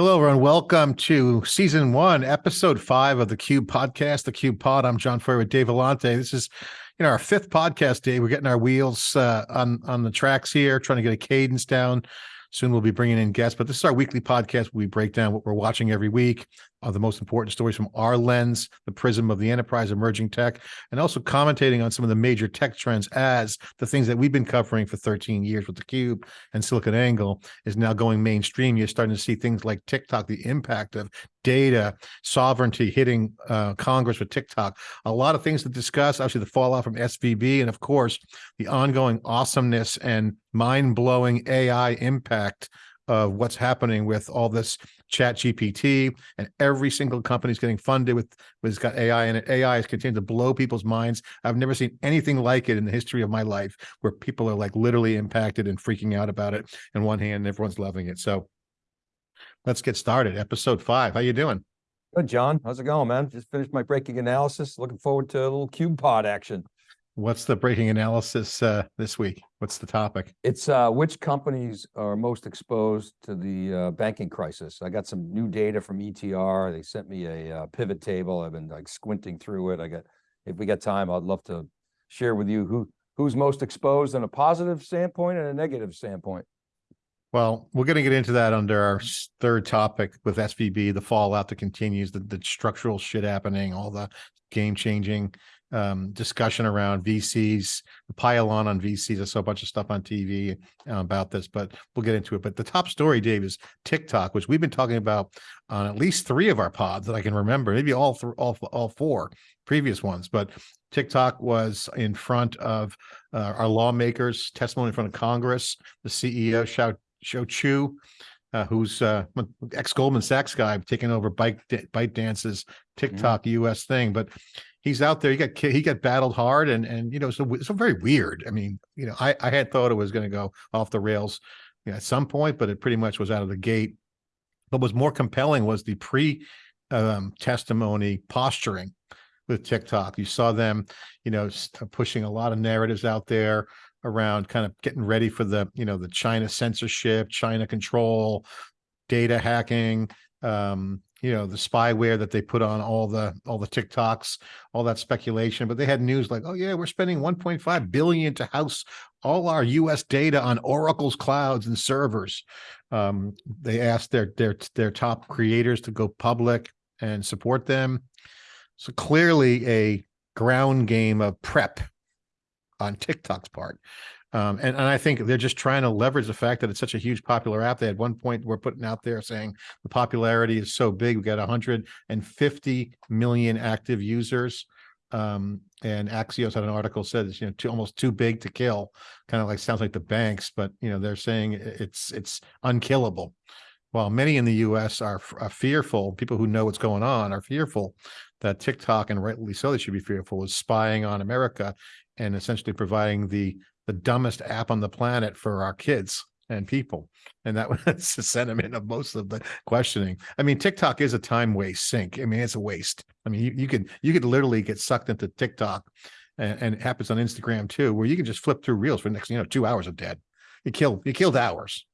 Hello, everyone. Welcome to season one, episode five of the Cube podcast, the Cube Pod. I'm John Furrier with Dave Vellante. This is, you know, our fifth podcast day. We're getting our wheels uh, on on the tracks here, trying to get a cadence down. Soon we'll be bringing in guests, but this is our weekly podcast. We break down what we're watching every week, uh, the most important stories from our lens, the prism of the enterprise, emerging tech, and also commentating on some of the major tech trends as the things that we've been covering for 13 years with the Cube and SiliconANGLE is now going mainstream. You're starting to see things like TikTok, the impact of data sovereignty hitting uh, Congress with TikTok. A lot of things to discuss. Obviously, the fallout from SVB, and of course, the ongoing awesomeness and mind-blowing AI impact of what's happening with all this chat GPT and every single company is getting funded with, with it's got AI and AI is continuing to blow people's minds. I've never seen anything like it in the history of my life where people are like literally impacted and freaking out about it. In one hand, everyone's loving it. So let's get started. Episode five. How you doing? Good, John. How's it going, man? Just finished my breaking analysis. Looking forward to a little cube pod action. What's the breaking analysis uh, this week? What's the topic? It's uh, which companies are most exposed to the uh, banking crisis. I got some new data from ETR. They sent me a uh, pivot table. I've been like squinting through it. I got, if we got time, I'd love to share with you who who's most exposed in a positive standpoint and a negative standpoint. Well, we're going to get into that under our third topic with SVB, the fallout that continues, the, the structural shit happening, all the game changing um, discussion around VCs, the pile on on VCs. I saw a bunch of stuff on TV uh, about this, but we'll get into it. But the top story, Dave, is TikTok, which we've been talking about on at least three of our pods that I can remember, maybe all all all four previous ones. But TikTok was in front of uh, our lawmakers, testimony in front of Congress. The CEO, Shou Shou Chew, uh, who's uh, ex Goldman Sachs guy, taking over Bite ByteDance's TikTok mm-hmm. US thing, but he's out there. He got he got battled hard, and and you know, so so very weird. I mean, you know, I I had thought it was going to go off the rails you know, at some point, but it pretty much was out of the gate. What was more compelling was the pre um, testimony posturing with TikTok. You saw them, you know, pushing a lot of narratives out there around kind of getting ready for the, you know, the China censorship, China control, data hacking, um, you know the spyware that they put on all the all the TikToks, all that speculation. But they had news like, oh yeah, we're spending 1.5 billion to house all our U.S. data on Oracle's clouds and servers. Um, they asked their their their top creators to go public and support them. So clearly a ground game of prep on TikTok's part. Um, and, and I think they're just trying to leverage the fact that it's such a huge popular app. They had one point we're putting out there saying the popularity is so big. We've got 150 million active users. Um, and Axios had an article said it's you know too, almost too big to kill. Kind of like sounds like the banks, but you know they're saying it's it's unkillable. While many in the U.S. are, are fearful, people who know what's going on are fearful that TikTok, and rightly so, they should be fearful, is spying on America and essentially providing the the dumbest app on the planet for our kids and people. And that was the sentiment of most of the questioning. I mean, TikTok is a time waste sink. I mean, it's a waste. I mean, you, you could you could literally get sucked into TikTok and, and, it happens on Instagram too, where you can just flip through reels for the next, you know, two hours of dead. You killed you killed hours.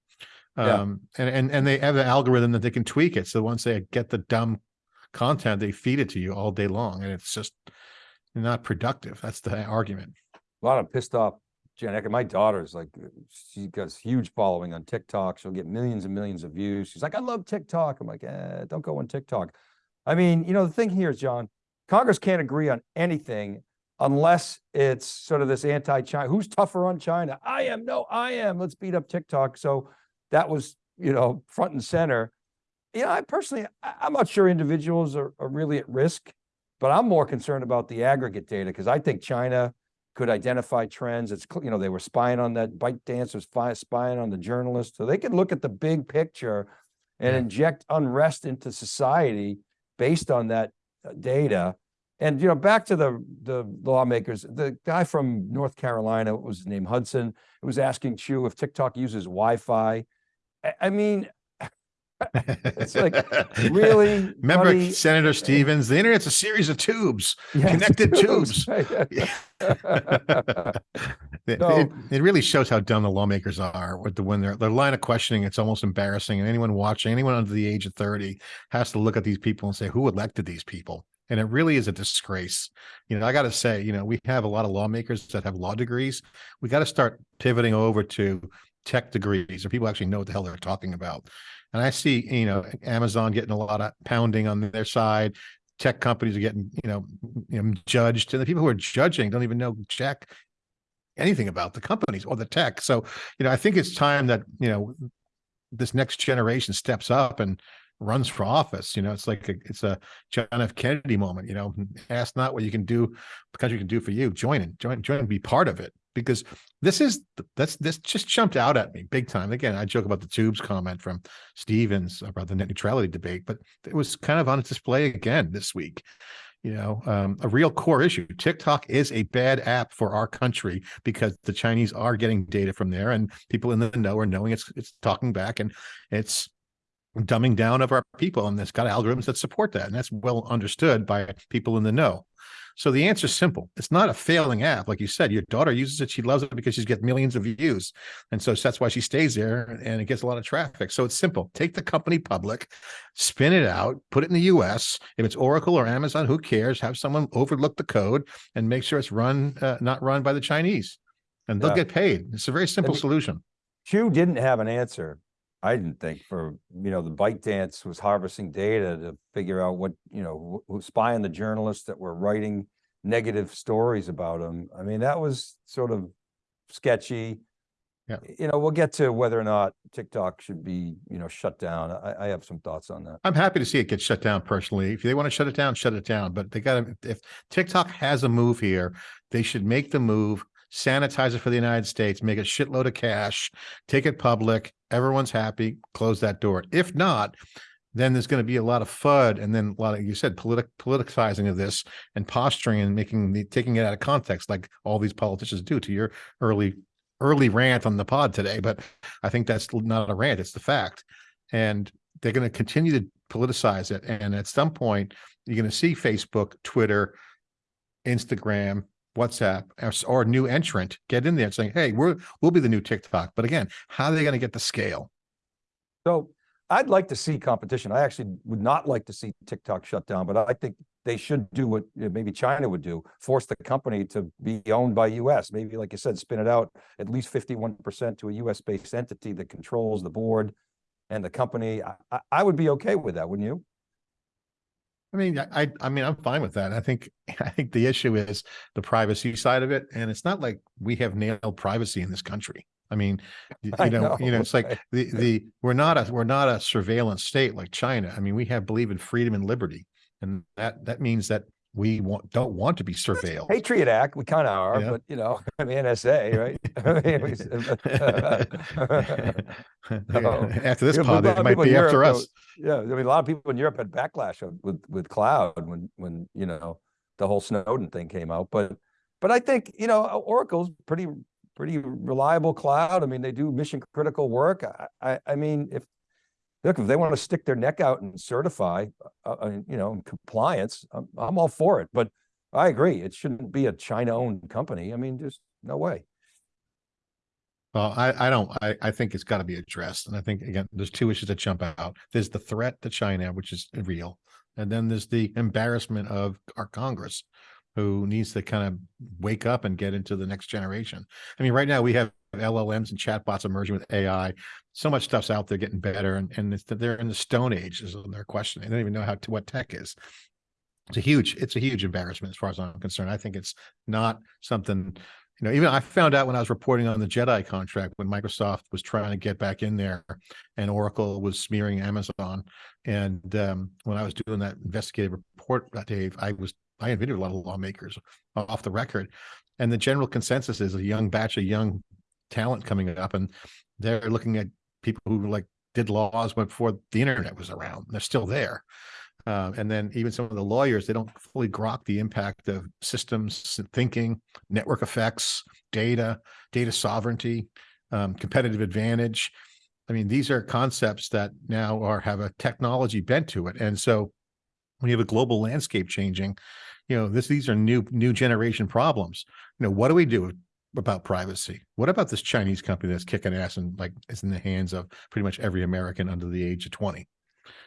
Yeah. Um, and, and and they have an algorithm that they can tweak it. So once they get the dumb content, they feed it to you all day long. And it's just not productive. That's the argument. A lot of pissed off X, my daughter's like, she got huge following on TikTok. She'll get millions and millions of views. She's like, I love TikTok. I'm like, eh, don't go on TikTok. I mean, you know, the thing here is, John, Congress can't agree on anything unless it's sort of this anti-China. Who's tougher on China? I am. No, I am. Let's beat up TikTok. So that was, you know, front and center. You know, I personally, I'm not sure individuals are, are really at risk, but I'm more concerned about the aggregate data because I think China could identify trends. It's, you know, they were spying on that ByteDance was spying on the journalist. So they could look at the big picture and yeah. inject unrest into society based on that uh, data. And, you know, back to the, the lawmakers, the guy from North Carolina, what was his name, Hudson, was asking Chew if TikTok uses Wi-Fi. I mean, it's like really remember buddy? senator stevens the internet's a series of tubes connected tubes, tubes. It, So- it, it really shows how dumb the lawmakers are with the when their their line of questioning. It's almost embarrassing, and anyone watching, anyone under the age of thirty, has to look at these people and say, "Who elected these people?" And it really is a disgrace. You know, I got to say, you know, we have a lot of lawmakers that have law degrees. We got to start pivoting over to tech degrees, or people actually know what the hell they're talking about. And I see, you know, Amazon getting a lot of pounding on their side. Tech companies are getting, you know, you know, judged, and the people who are judging don't even know jack anything about the companies or the tech. So, you know, I think it's time that, you know, this next generation steps up and runs for office. You know, it's like a, it's a John F. Kennedy moment. You know, ask not what you can do, the country can do for you. Join it, join, join, and be part of it. Because this is that's this just jumped out at me big time. Again, I joke about the tubes comment from Stevens about the net neutrality debate, but it was kind of on display again this week you know, um, a real core issue. TikTok is a bad app for our country because the Chinese are getting data from there, and people in the know are knowing it's it's talking back, and it's dumbing down of our people, and it's got algorithms that support that, and that's well understood by people in the know. So the answer is simple. It's not a failing app. Like you said, your daughter uses it. She loves it because she's getting millions of views. And so that's why she stays there and it gets a lot of traffic. So it's simple. Take the company public, spin it out, put it in the US. If it's Oracle or Amazon, who cares? Have someone overlook the code and make sure it's run, uh, not run by the Chinese. And they'll Yeah. get paid. It's a very simple the- solution. Hugh didn't have an answer. I didn't think for, you know, the bike dance was harvesting data to figure out what, you know, who spy on the journalists that were writing negative stories about him. I mean, that was sort of sketchy. Yeah. You know, we'll get to whether or not TikTok should be, you know, shut down. I, I have some thoughts on that. I'm happy to see it get shut down personally. If they want to shut it down, shut it down. But they got to, if TikTok has a move here, they should make the move, sanitize it for the United States, make a shitload of cash, take it public. Everyone's happy, close that door. If not, then there's going to be a lot of FUD and then a lot of, you said, politic politicizing of this and posturing and making the, taking it out of context like all these politicians do to your early, early rant on the pod today. But I think that's not a rant, it's the fact. And they're going to continue to politicize it. And at some point, you're going to see Facebook, Twitter, Instagram, WhatsApp, or, new entrant get in there saying, "Hey, we're we'll be the new TikTok." But again, how are they going to get the scale? So I'd like to see competition. I actually would not like to see TikTok shut down, but I think they should do what uh, maybe China would do, force the company to be owned by US. Maybe, like you said, spin it out at least fifty-one percent to a US based entity that controls the board and the company. I, I would be okay with that, wouldn't you? I mean, I I- mean, I'm fine with that. I think I think the issue is the privacy side of it, and it's not like we have nailed privacy in this country. I mean, I you know, you know, know, it's like the the we're not a we're not a surveillance state like China. I mean, we have believe in freedom and liberty, and that that means that we want don't want to be surveilled. Patriot Act, we kind of are, Yeah. but you know, I mean, NSA, right? After this pod, it might be after Europe, us. Yeah, I mean, a lot of people in Europe had backlash of- with with cloud when when you know the whole Snowden thing came out. But but I think you know Oracle's pretty pretty reliable cloud. I mean, they do mission critical work. I I, I mean, if look if they want to stick their neck out and certify, uh, uh, you know, compliance, I'm, I'm all for it. But I agree, it shouldn't be a China owned company. I mean, just no way. Well, I, I don't, I, I think it's got to be addressed. And I think, again, there's two issues that jump out. There's the threat to China, which is real. And then there's the embarrassment of our Congress, who needs to kind of wake up and get into the next generation. I mean, right now we have LLMs and chatbots emerging with AI. So much stuff's out there getting better. And, and they're in the stone age is their question. They don't even know how to, what tech is. It's a huge, it's a huge embarrassment as far as I'm concerned. I think it's not something you know, even I found out when I was reporting on the Jedi contract when Microsoft was trying to get back in there and Oracle was smearing Amazon. And um, when I was doing that investigative report, uh, Dave, I was I interviewed a lot of lawmakers off the record. And the general consensus is a young batch of young talent coming up, and they're looking at people who like did laws before the internet was around. They're still there. Uh, and then even some of the lawyers, they don't fully grok the impact of systems thinking, network effects, data, data sovereignty, um, competitive advantage. I mean, these are concepts that now are have a technology bent to it. And so when you have a global landscape changing, you know, this these are new new generation problems. You know, what do we do? About privacy? What about this Chinese company that's kicking ass and like is in the hands of pretty much every American under the age of 20?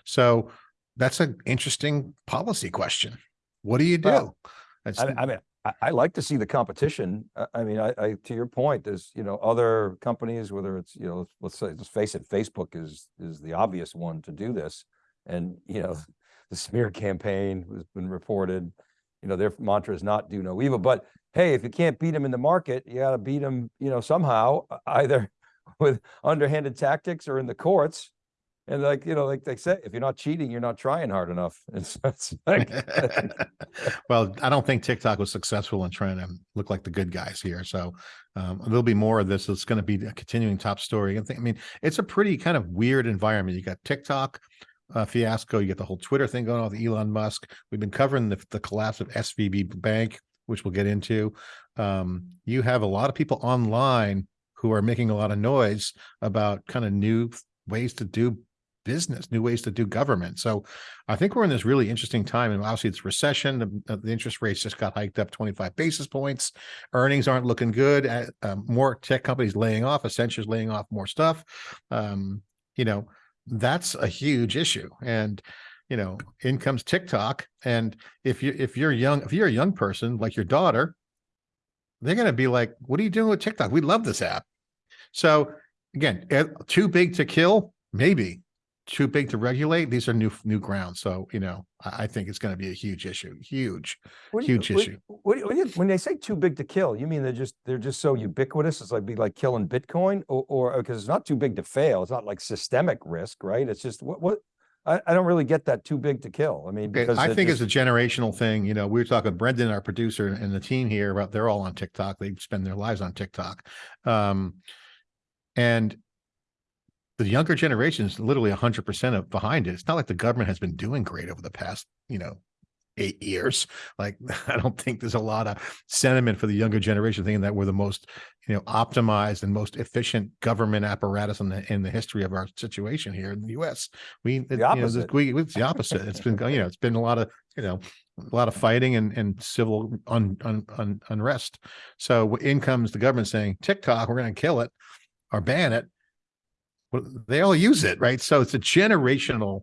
So that's an interesting policy question. What do you do? Well, I, I mean, I, I like to see the competition. I, I mean, I, I, to your point, there's, you know, other companies, whether it's, you know, let's say, let's face it, Facebook is, is the obvious one to do this. And, you know, the smear campaign has been reported, you know, their mantra is not do no evil, but hey, if you can't beat them in the market, you gotta beat them, you know, somehow, either with underhanded tactics or in the courts. And like, you know, like they say, if you're not cheating, you're not trying hard enough. It's, it's like, well, I don't think TikTok was successful in trying to look like the good guys here. So um, there'll be more of this. It's going to be a continuing top story. I mean, it's a pretty kind of weird environment. You got TikTok uh, fiasco. You get the whole Twitter thing going on with Elon Musk. We've been covering the, the collapse of SVB Bank, which we'll get into. Um, you have a lot of people online who are making a lot of noise about kind of new ways to do business, new ways to do government. So I think we're in this really interesting time. And obviously it's recession. The, uh, the interest rates just got hiked up 25 basis points. Earnings aren't looking good. Uh, um, more tech companies laying off, Accenture's laying off more stuff. Um, you know, that's a huge issue. And you know, in comes TikTok. And if you if you're young, if you're a young person like your daughter, they're going to be like, "What are you doing with TikTok? We love this app." So again, eh, too big to kill, maybe too big to regulate. These are new new ground. So you know, I, I think it's going to be a huge issue. Huge. What do you- Huge what- issue. What, when you- when they say too big to kill, you mean they're just, they're just so ubiquitous? It's like be like killing Bitcoin or, or, because it's not too big to fail. It's not like systemic risk, right? It's just what, what? I, I don't really get that too big to kill. I mean, Okay, because I think just- it's a generational thing. You know, we were talking Brendan, our producer, and the team here about they're all on TikTok. They spend their lives on TikTok. Um, and the younger generation is literally hundred percent of behind it. It's not like the government has been doing great over the past, you know, eight years. Like, I don't think there's a lot of sentiment for the younger generation thinking that we're the most, you know, optimized and most efficient government apparatus in the in the history of our situation here in the U.S. We, it- you know, the- we it's the opposite. It's been, you know, it's been a lot of, you know, a lot of fighting and and civil un, un, un, unrest. So in comes the government saying TikTok, we're going to kill it or ban it. Well, they all use it, right? So it's a generational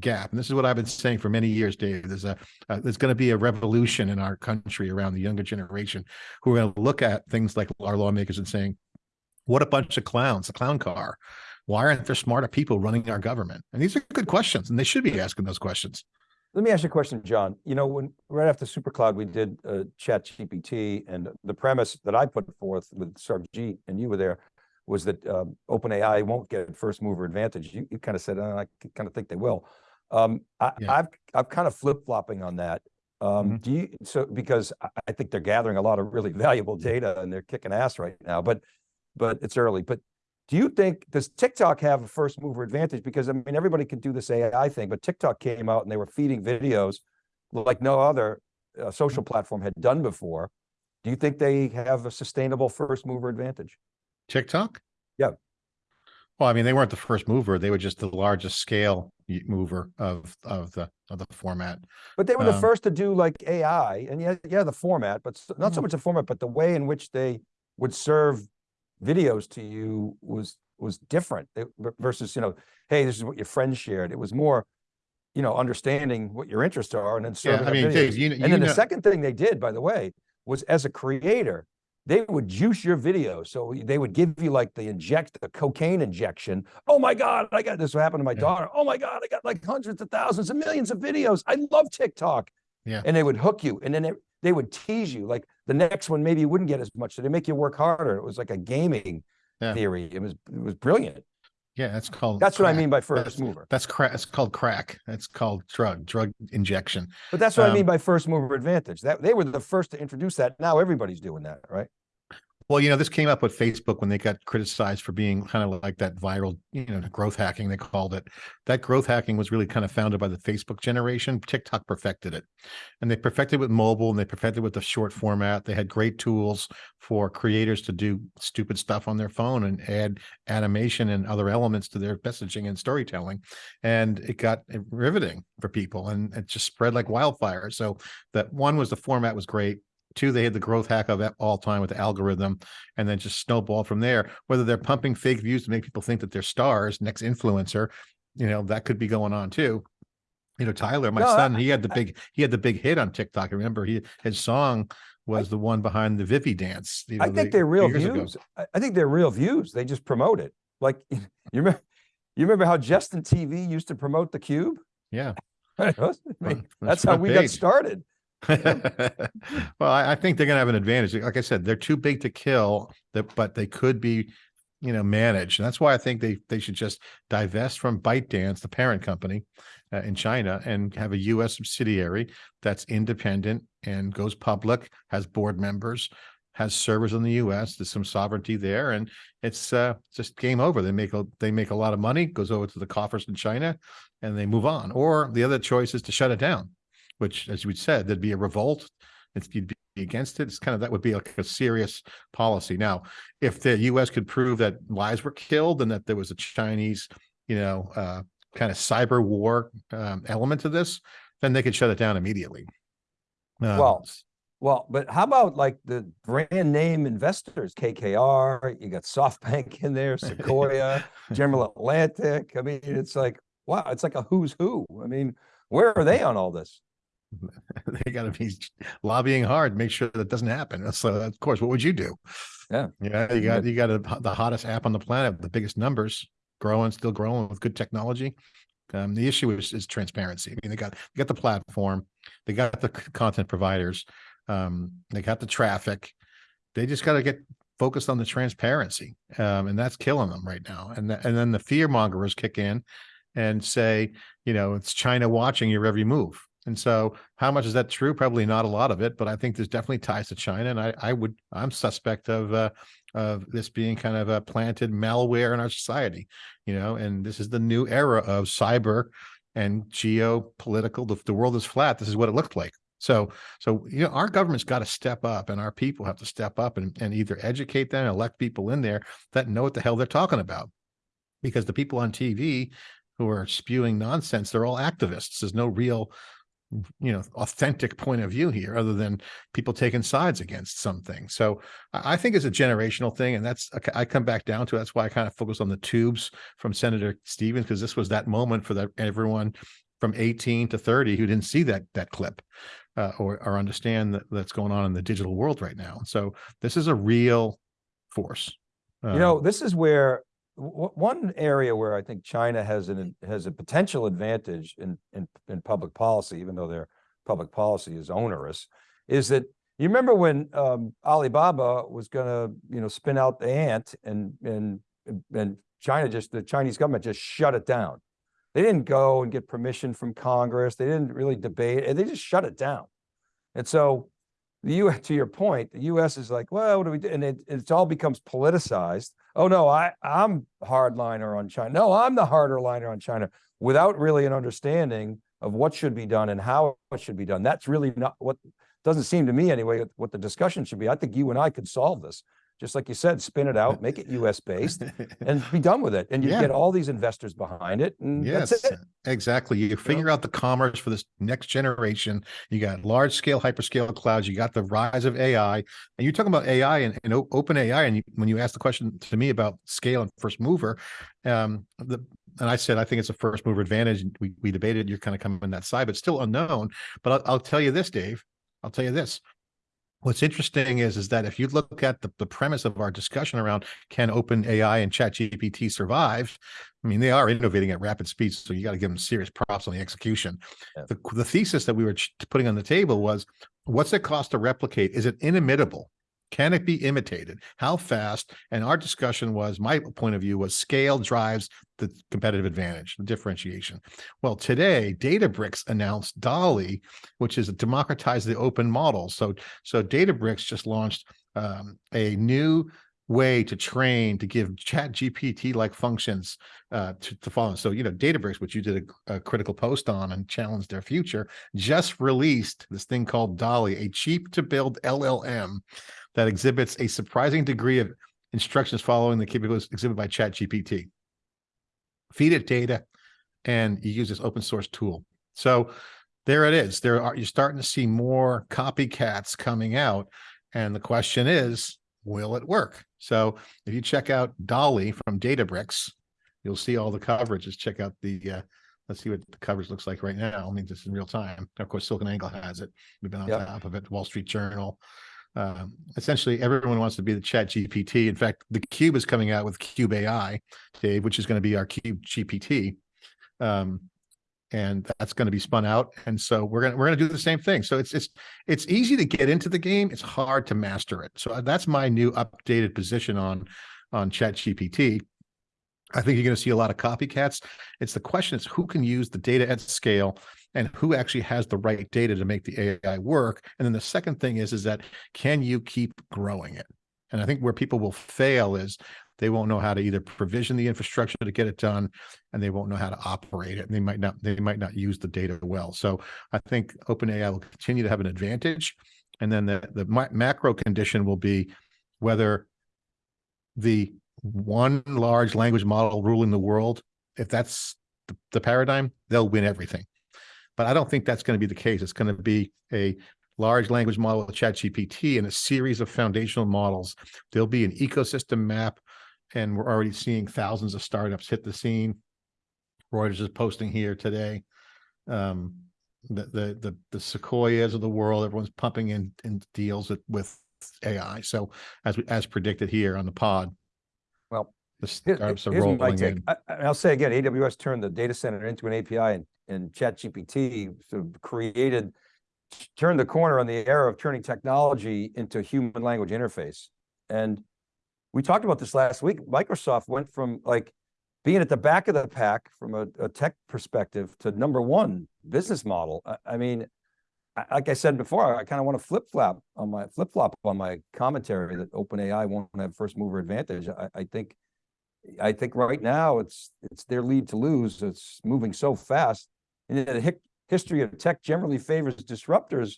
gap, and this is what I've been saying for many years, Dave. There's a uh, there's going to be a revolution in our country around the younger generation who are going to look at things like our lawmakers and saying, "What a bunch of clowns! A clown car." Why aren't there smarter people running our government? And these are good questions, and they should be asking those questions. Let me ask you a question, John. You know, when, right after SuperCloud, we did uh chat GPT and the premise that I put forth with Sarbjeet and you were there was that um, OpenAI won't get first mover advantage. You, you kind of said, "Uh, I kind of think they will. Um, I, Yeah. I've, I'm kind of flip flopping on that. Um, Mhm. do you, so, because I, I think they're gathering a lot of really valuable data and they're kicking ass right now, but, but it's early, but do you think, does TikTok have a first mover advantage? Because I mean, everybody can do this AI thing, but TikTok came out and they were feeding videos like no other uh, social platform had done before. Do you think they have a sustainable first mover advantage? TikTok? Yeah. Well, I mean, they weren't the first mover; they were just the largest scale mover of of the of the format. But they were the Um, first to do like AI and yeah, yeah, the format, but not so Mhm. much the format, but the way in which they would serve videos to you was, was different It- versus, you know, hey, this is what your friends shared. It was more, you know, understanding what your interests are and then Yeah, serving I mean, videos. Dave, you, kn- And you then the second thing they did, by the way, was as a creator, they would juice your video. So they would give you like the inject, a cocaine injection. Oh my God, I got this what happened to my Yeah. daughter. Oh my God, I got like hundreds of thousands and millions of videos. I love TikTok. Yeah. And they would hook you and then they, they would tease you. Like the next one, maybe you wouldn't get as much. So they make you work harder. It was like a gaming Yeah. theory. It was, it was brilliant. Yeah, that's called. That's what I mean by That's- first mover. That's crack. It's called crack. That's called drug drug injection. But that's what I mean um, by first mover advantage. That they were the first to introduce that. Now everybody's doing that, right? Well, you know, this came up with Facebook when they got criticized for being kind of like that viral, you know, growth hacking, they called it. That growth hacking was really kind of founded by the Facebook generation. TikTok perfected it. And they perfected with mobile and they perfected with the short format. They had great tools for creators to do stupid stuff on their phone and add animation and other elements to their messaging and storytelling. And it got eh, riveting for people and it just spread like wildfire. So that one was the format was great. Two, they had the growth hack of all time with the algorithm and then just snowball from there. Whether they're pumping fake views to make people think that they're stars, next influencer, you know, that could be going on too. You know, Tyler, my No, I- son, he had the big, he had the big hit on TikTok. Remember, he, his song was the one behind the Vivi dance. you I think the- they're real years ago. views. I, I think they're real views. They just promote it. Like, you remember, you remember how Justin TV used to promote the cube? Yeah. I That's how we got started. well, I, I think they're going to have an advantage. Like I said, they're too big to kill, but they could be, you know, managed. And that's why I think they they should just divest from ByteDance, the parent company uh, in China, and have a U.S. subsidiary that's independent and goes public, has board members, has servers in the U.S. There's some sovereignty there, and it's uh, just game over. They make a they make a lot of money, goes over to the coffers in China, and they move on. Or the other choice is to shut it down which, as you said, there'd be a revolt. If you'd be against it, it's kind of that would be like a serious policy. Now, if the U.S. could prove that lives were killed and that there was a Chinese, you know, uh, kind of cyber war um, element to this, then they could shut it down immediately. Um, Well, Well, but how about like the brand name investors, KKR, you got SoftBank in there, Sequoia, General Atlantic. I mean, it's like, wow, it's like a who's who. I mean, where are they on all this? they got to be lobbying hard, to make sure that doesn't happen. So, of course, what would you do? Yeah. Yeah, you got you got a, the hottest app on the planet, the biggest numbers, growing, still growing with good technology. Um, the issue is, is transparency. I mean, they got they got the platform, they got the content providers, um, they got the traffic. They just got to get focused on the transparency, um, and that's killing them right now. And th- and then the fear mongers kick in and say, you know, it's China watching your every move. And so, how much is that true? Probably not a lot of it, but I think there's definitely ties to China, and I, I would, I'm suspect of, uh, of this being kind of a planted malware in our society, you know. And this is the new era of cyber and geopolitical. The, the world is flat. This is what it looked like. So, so you know, our government's got to step up, and our people have to step up and, and either educate them, elect people in there that know what the hell they're talking about, because the people on TV who are spewing nonsense, they're all activists. There's no real you know authentic point of view here other than people taking sides against something so i think it's a generational thing and that's i come back down to that's why i kind of focus on the tubes from senator stevens because this was that moment for that everyone from 18 to 30 who didn't see that that clip uh, or or understand that that's going on in the digital world right now. So this is a real force. You know, Um, this is where one area where I think China has an has a potential advantage in in in public policy, even though their public policy is onerous, is that you remember when um, Alibaba was going to you know spin out the ant and and and China just the Chinese government just shut it down. They didn't go and get permission from Congress. They didn't really debate, and they just shut it down. And so the U to your point, the US is like, well, what do we do? And it, it's all becomes politicized. Oh no, I, I'm hardliner on China. No, I'm the harder liner on China without really an understanding of what should be done and how it should be done. That's really not what doesn't seem to me anyway, what the discussion should be. I think you and I could solve this. Just like you said, spin it out, make it US based and be done with it. And you Yeah. get all these investors behind it. And Yes, that's it. exactly. You figure out the commerce for this next generation. You got large scale hyperscale clouds. You got the rise of AI, and you're talking about AI and, and open AI. And you, when you asked the question to me about scale and first mover, um, the and I said I think it's a first mover advantage. We we debated. You're kind of coming that side, but still unknown. But I'll, I'll tell you this, Dave. I'll tell you this. What's interesting is is that if you look at the, the premise of our discussion around can open AI and chat GPT survive, I mean, they are innovating at rapid speeds, so you got to give them serious props on the execution. Yeah. The, the thesis that we were putting on the table was what's it cost to replicate? Is it inimitable? Can it be imitated? How fast? And our discussion was my point of view was scale drives the competitive advantage, the differentiation. Well, today, Databricks announced Dolly, which is to democratize the open model. So, so Databricks just launched um, a new way to train to give chat gpt like functions uh to, to follow so you know databricks which you did a, a critical post on and challenged their future just released this thing called dolly a cheap to build llm that exhibits a surprising degree of instructions following the capabilities exhibited by chat gpt feed it data and you use this open source tool so there it is. There are, you're starting to see more copycats coming out. And the question is, will it work? So if you check out Dolly from Databricks, you'll see all the coverages. Check out the, uh, let's see what the coverage looks like right now. I mean, just in real time. Of course, Silicon Angle has it. We've been on Yep. top of it, Wall Street Journal. Um, essentially, everyone wants to be the chat GPT. In fact, the Cube is coming out with Cube AI, Dave, which is going to be our Cube GPT. Um, and that's going to be spun out. And so we're going to, we're going to do the same thing. So it's, it's, it's easy to get into the game. It's hard to master it. So that's my new updated position on, on chat GPT. I think you're going to see a lot of copycats. It's the question is who can use the data at scale and who actually has the right data to make the AI work. And then the second thing is, is that can you keep growing it? And I think where people will fail is they won't know how to either provision the infrastructure to get it done and they won't know how to operate it and they might not they might not use the data well so i think openai will continue to have an advantage and then the the ma- macro condition will be whether the one large language model ruling the world if that's the, the paradigm they'll win everything but i don't think that's going to be the case it's going to be a large language model with ChatGPT and a series of foundational models. There'll be an ecosystem map, and we're already seeing thousands of startups hit the scene. Reuters is posting here today. Um, the the the the Sequoias of the world, everyone's pumping in in deals with, with AI. So as we as predicted here on the pod, Well, the Here- startups are here's my rolling take. in. I, I- I'll say again, AWS turned the data center into an API and, and ChatGPT sort of created, turned the corner on the era of turning technology into human language interface. And we talked about this last week. Microsoft went from like being at the back of the pack from a, a tech perspective to number one business model. I, I mean, like I said before, I kind of want to flip flop on my flip flop on my commentary that OpenAI won't have first mover advantage. I, I think I think right now it's it's their lead to lose. It's moving so fast. And the history of tech generally favors disruptors.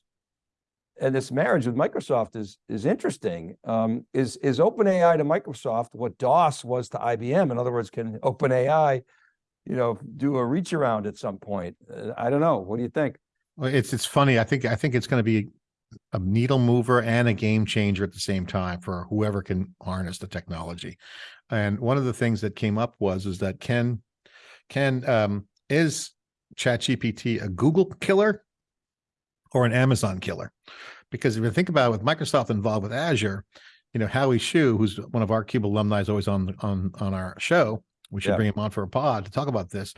And this marriage with Microsoft is is interesting. Um, is is OpenAI to Microsoft what DOS was to IBM? In other words, can OpenAI, you know, do a reach around at some point? Uh, I don't know. What do you think? It's it's funny. I think I think it's going to be a needle mover and a game changer at the same time for whoever can harness the technology. And one of the things that came up was is that can can um, is ChatGPT a Google killer or an Amazon killer? Because if you think about it, with Microsoft involved with Azure, you know Howie Xu, who's one of our Cube alumni, is always on on on our show. We should Yeah. bring him on for a pod to talk about this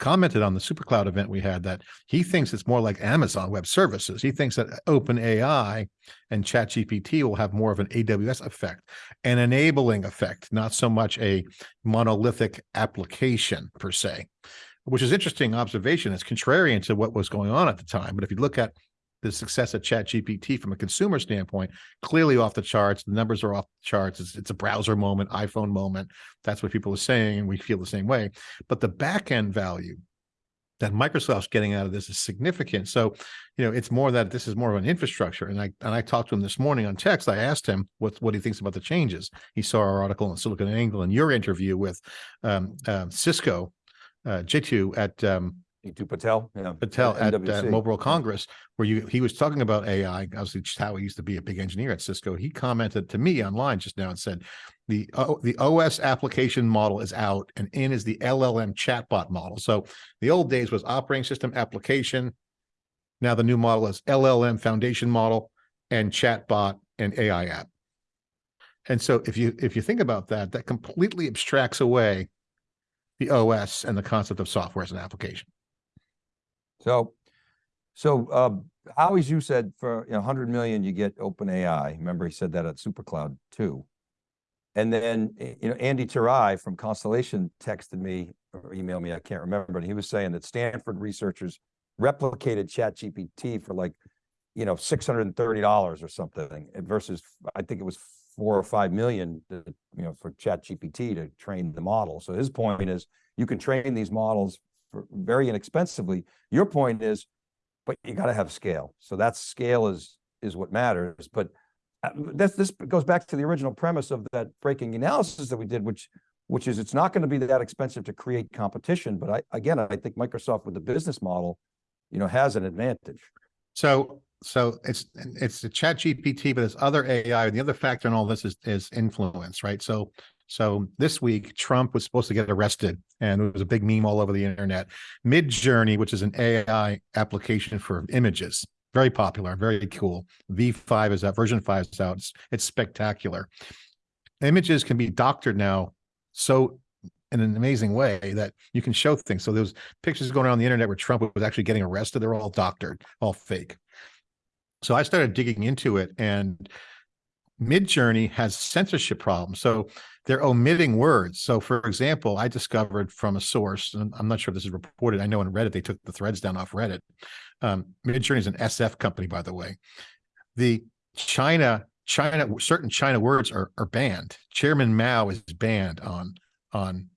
commented on the SuperCloud event we had that he thinks it's more like Amazon Web Services. He thinks that OpenAI and ChatGPT will have more of an AWS effect, an enabling effect, not so much a monolithic application per se, which is interesting observation. It's contrarian to what was going on at the time. But if you look at the success of ChatGPT from a consumer standpoint, clearly off the charts. The numbers are off the charts. It's, it's a browser moment, iPhone moment. That's what people are saying, and we feel the same way. But the back end value that Microsoft's getting out of this is significant. So, you know, it's more that this is more of an infrastructure. And I and I talked to him this morning on text. I asked him what what he thinks about the changes. He saw our article on Silicon Angle and your interview with um, um, Cisco, uh, Jeetu at um, Jeetu Patel? Yeah. Patel at uh, MWC. Mobile World Congress, where you he was talking about AI. Obviously, just how he used to be a big engineer at Cisco. He commented to me online just now and said, "the O- the OS application model is out, and in is the LLM chatbot model." So the old days was operating system application. Now the new model is LLM foundation model and chatbot and AI app. And so if you if you think about that, that completely abstracts away the OS and the concept of software as an application. So, so, um, Xu said for, you know, hundred million, you get OpenAI. Remember, he said that at SuperCloud too. And then, eh, you know, Andy Thurai from Constellation texted me or emailed me, I can't remember, and he was saying that Stanford researchers replicated ChatGPT for like, you know, six hundred and thirty dollars or something versus, I think it was four or five million, to, you know, for ChatGPT to train the model. So his point is, you can train these models for very inexpensively. Your point is, but you got to have scale. So that scale is is what matters. But uh, this this goes back to the original premise of that breaking analysis that we did, which which is it's not going to be that expensive to create competition. But I again, I think Microsoft with the business model you know, has an advantage. So, so it's, it's the chat GPT, but there's other AI. And The other factor in all this is, is influence, right? So, so this week, Trump was supposed to get arrested and it was a big meme all over the internet. Midjourney, which is an AI application for images, very popular, very cool. V5 is out, version five is out. It's, it's spectacular. Images can be doctored now so in an amazing way that you can show things. So those pictures going around the internet where Trump was actually getting arrested, they're all doctored, all fake. So I started digging into it and Midjourney has censorship problems. So they're omitting words. So for example, I discovered from a source, and I'm not sure if this is reported. I know in Reddit, they took the threads down off Reddit. Um, Midjourney is an SF company, by the way. The China, China, certain China words are, are banned. Chairman Mao is banned on, on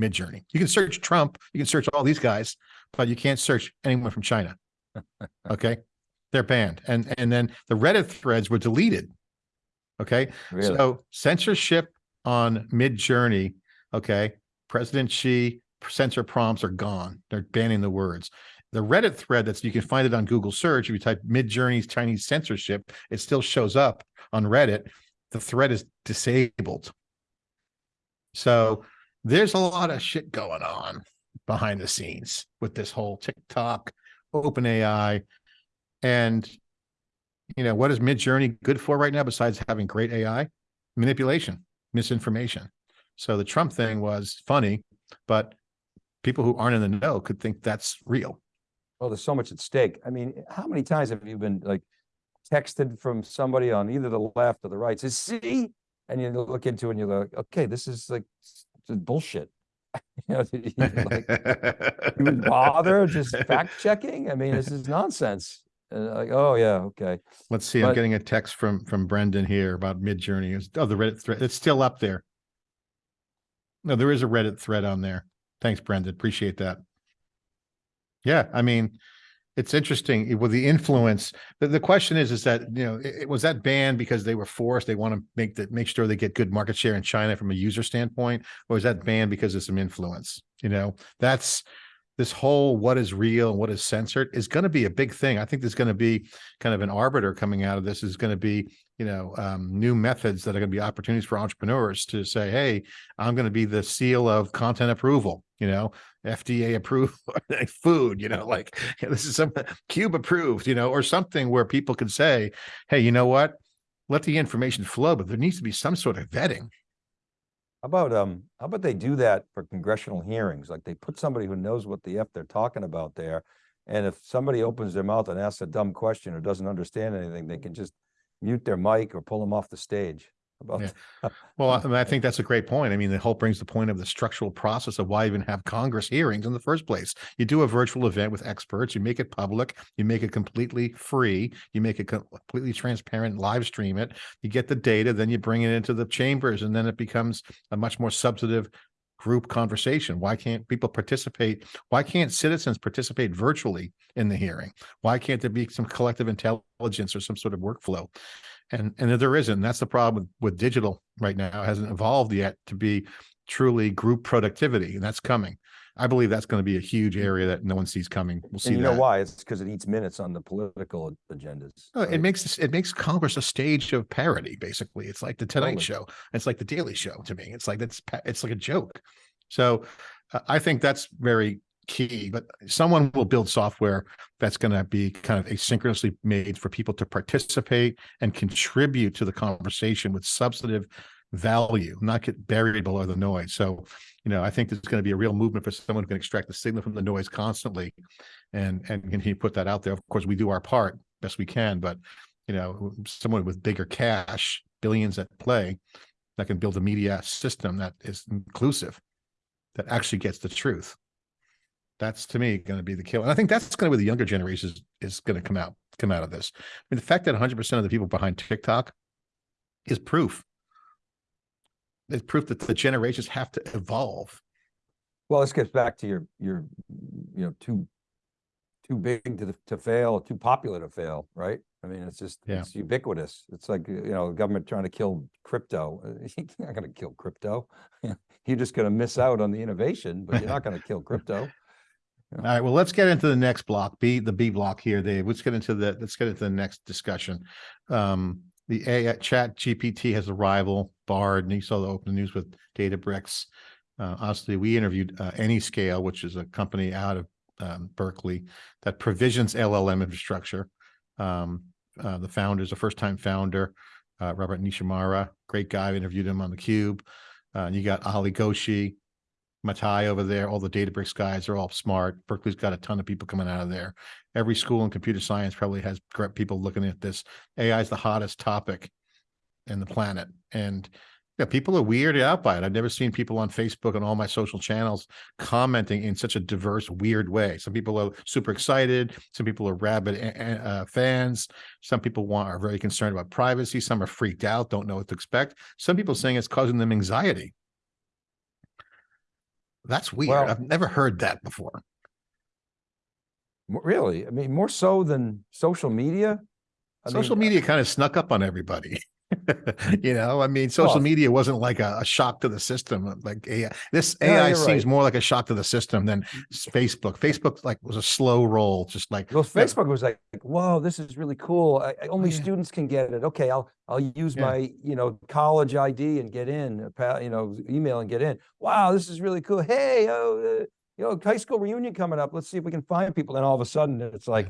Midjourney. You can search Trump, you can search all these guys, but you can't search anyone from China. Okay. They're banned. And, and then the Reddit threads were deleted. Okay. Really. So censorship on Mid Journey, okay, President Xi censor prompts are gone. They're banning the words. The Reddit thread that's you can find it on Google search. If you type Mid Journey's Chinese censorship, it still shows up on Reddit. The thread is disabled. So there's a lot of shit going on behind the scenes with this whole TikTok, OpenAI, and you know what is Mid Journey good for right now besides having great AI? Manipulation misinformation. So the Trump thing was funny, but people who aren't in the know could think that's real. Well, there's so much at stake. I mean, how many times have you been like texted from somebody on either the left or the right says, see, and you look into it and you're like, okay, this is like bullshit. You know, like, you would bother just fact checking? I mean, this is nonsense. And like, oh, yeah, okay. Let's see, I'm But- getting a text from, from Brendan here about Mid Journey. Oh, the Reddit thread, it's still up there. No, there is a Reddit thread on there. Thanks, Brendan. Appreciate that. Yeah, I mean, it's interesting eh, with the influence. The, the question is, is that, you know, it, it- was that banned because they were forced? They want to make that, make sure they get good market share in China from a user standpoint? Or is that banned because of some influence? You know, that's this whole what is real and what is censored is going to be a big thing. I think there's going to be kind of an arbiter coming out of this is going to be, you know, um, new methods that are going to be opportunities for entrepreneurs to say, hey, I'm going to be the seal of content approval, you know, FDA approved food, you know, like this is some cube approved, you know, or something where people can say, hey, you know what? Let the information flow, but there needs to be some sort of vetting. How about, um, how about they do that for congressional hearings? Like they put somebody who knows what the F they're talking about there. And if somebody opens their mouth and asks a dumb question or doesn't understand anything, they can just mute their mic or pull them off the stage. About, Yeah. Well, I, mean, I think that's a great point. I mean, the whole brings the point of the structural process of why even have Congress hearings in the first place. You do a virtual event with experts, you make it public, you make it completely free, you make it completely transparent, live stream it, you get the data, then you bring it into the chambers, and then it becomes a much more substantive group conversation. Why can't people participate? Why can't citizens participate virtually in the hearing? Why can't there be some collective intelligence or some sort of workflow? And and there isn't. That's the problem with, with digital right now. It hasn't evolved yet to be truly group productivity, and that's coming. I believe that's going to be a huge area that no one sees coming. We'll see and you know that. why? It's because it eats minutes on the political agendas. No, right? it makes it makes Congress a stage of parody. Basically, it's like the Tonight Totally. Show. It's like the Daily Show to me. It's like that's it's like a joke. So uh, I think that's very key. But someone will build software that's going to be kind of asynchronously made for people to participate and contribute to the conversation with substantive value, not get buried below the noise. So, you know, I think there's going to be a real movement for someone who can extract the signal from the noise constantly, and and can he put that out there? Of course, we do our part best we can, but you know, someone with bigger cash, billions at play, that can build a media system that is inclusive, that actually gets the truth. That's to me going to be the kill. And I think that's going to be the younger generation is, is going to come out, come out of this. I mean, the fact that 100% of the people behind TikTok is proof. It's proof that the generations have to evolve. Well, this gets back to your, your, you know, too, too big to, to fail, too popular to fail, right? I mean, it's just, Yeah. it's ubiquitous. It's like, you know, the government trying to kill crypto. You're not gonna kill crypto. You're just gonna miss out on the innovation, but you're not gonna kill crypto. All right, well, let's get into the next block, B, the B block here, Dave. Let's get into the, let's get into the next discussion. Um, the A, chat GPT has a rival, Bard, and you saw the open news with Databricks. Uh, obviously, we interviewed, uh, Anyscale, which is a company out of, um, Berkeley that provisions LLM infrastructure. Um, uh, the founder is a first-time founder, uh, Robert Nishihara, great guy. I interviewed him on the Cube. Uh, you got Ali Ghodsi, Matei over there, all the Databricks guys are all smart. Berkeley's got a ton of people coming out of there. Every school in computer science probably has people looking at this. AI is the hottest topic in the planet. And yeah, people are weirded out by it. I've never seen people on Facebook and all my social channels commenting in such a diverse, weird way. Some people are super excited. Some people are rabid a- a- uh, fans. Some people want are very concerned about privacy. Some are freaked out, don't know what to expect. Some people saying it's causing them anxiety. That's weird. Well- I've never heard that before. Really? I mean, more so than social media? I Social uh, media kind of snuck up on everybody. you know, I mean, social Well- media wasn't like a, a shock to the system. uh, Like AI, this AI you're seems right. more like a shock to the system than Facebook. Facebook like was a slow roll, just like Well, Facebook was like, whoa, this is really cool. I, I- only yeah. students can get it. Okay, I'll, I'll use Yeah. my, you know, college ID and get in, you know, email and get in. Wow, this is really cool. Hey, oh, uh, you know, high school reunion coming up. Let's see if we can find people. And all of a sudden it's like,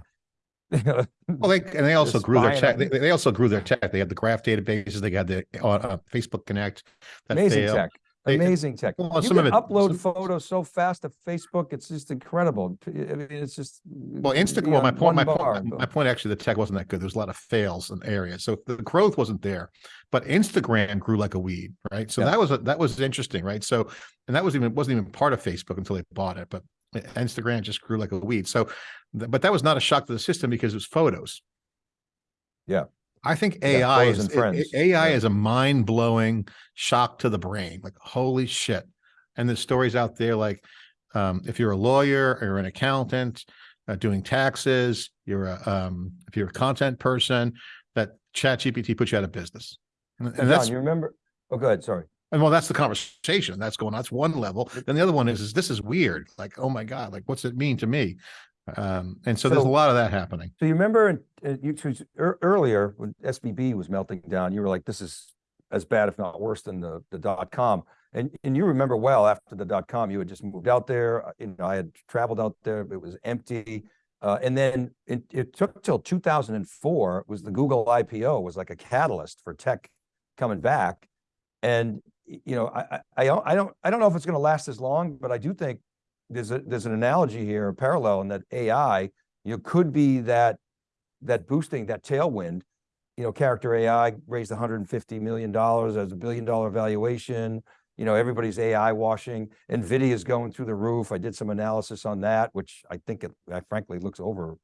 Well, they and they also grew their tech. They, they also grew their tech. They had the graph databases. They had the uh, Facebook Connect. That amazing failed. tech. They- Amazing tech. well, You some can of it- upload some- photos so fast to Facebook. It's just incredible. I mean, it's just. Well, Instagram. Well, my point, my bar, point, boom. my point. Actually, the tech wasn't that good. There was a lot of fails in areas, so the growth wasn't there. But Instagram grew like a weed, right? So Yeah. that was a, that was interesting, right? So, and that was even wasn't even part of Facebook until they bought it. But Instagram just grew like a weed. So, but that was not a shock to the system because it was photos. Yeah. I think AI photos is and A- A- AI Yeah. is a mind blowing shock to the brain. Like holy shit! And there's stories out there like um, if you're a lawyer or an accountant uh, doing taxes, you're a um, if you're a content person, that Chat GPT puts you out of business. And, and John, that's you remember? Oh, go ahead. Sorry. And well, that's the conversation that's going on. That's one level. Then the other one is, is this is weird. Like, oh my God, like what's it mean to me? Um, and so, there's a lot of that happening. So you remember uh, you earlier when SVB was melting down, you were like, this is as bad, if not worse than the, the dot com. And, and you remember well after the dot com, you had just moved out there. uh, You know, I had traveled out there. It was empty. Uh, and then it, it took till 2004 was the Google IPO was like a catalyst for tech coming back. And, you know, I, I, I don't, I don't, know if it's going to last as long, but I do think there's a, there's an analogy here, a parallel in that AI, you know, could be that, that boosting, that tailwind. You know, Character AI raised $150 million as a billion dollar valuation. You know, everybody's AI washing. NVIDIA is going through the roof. I did some analysis on that, which I think it uh, frankly looks over,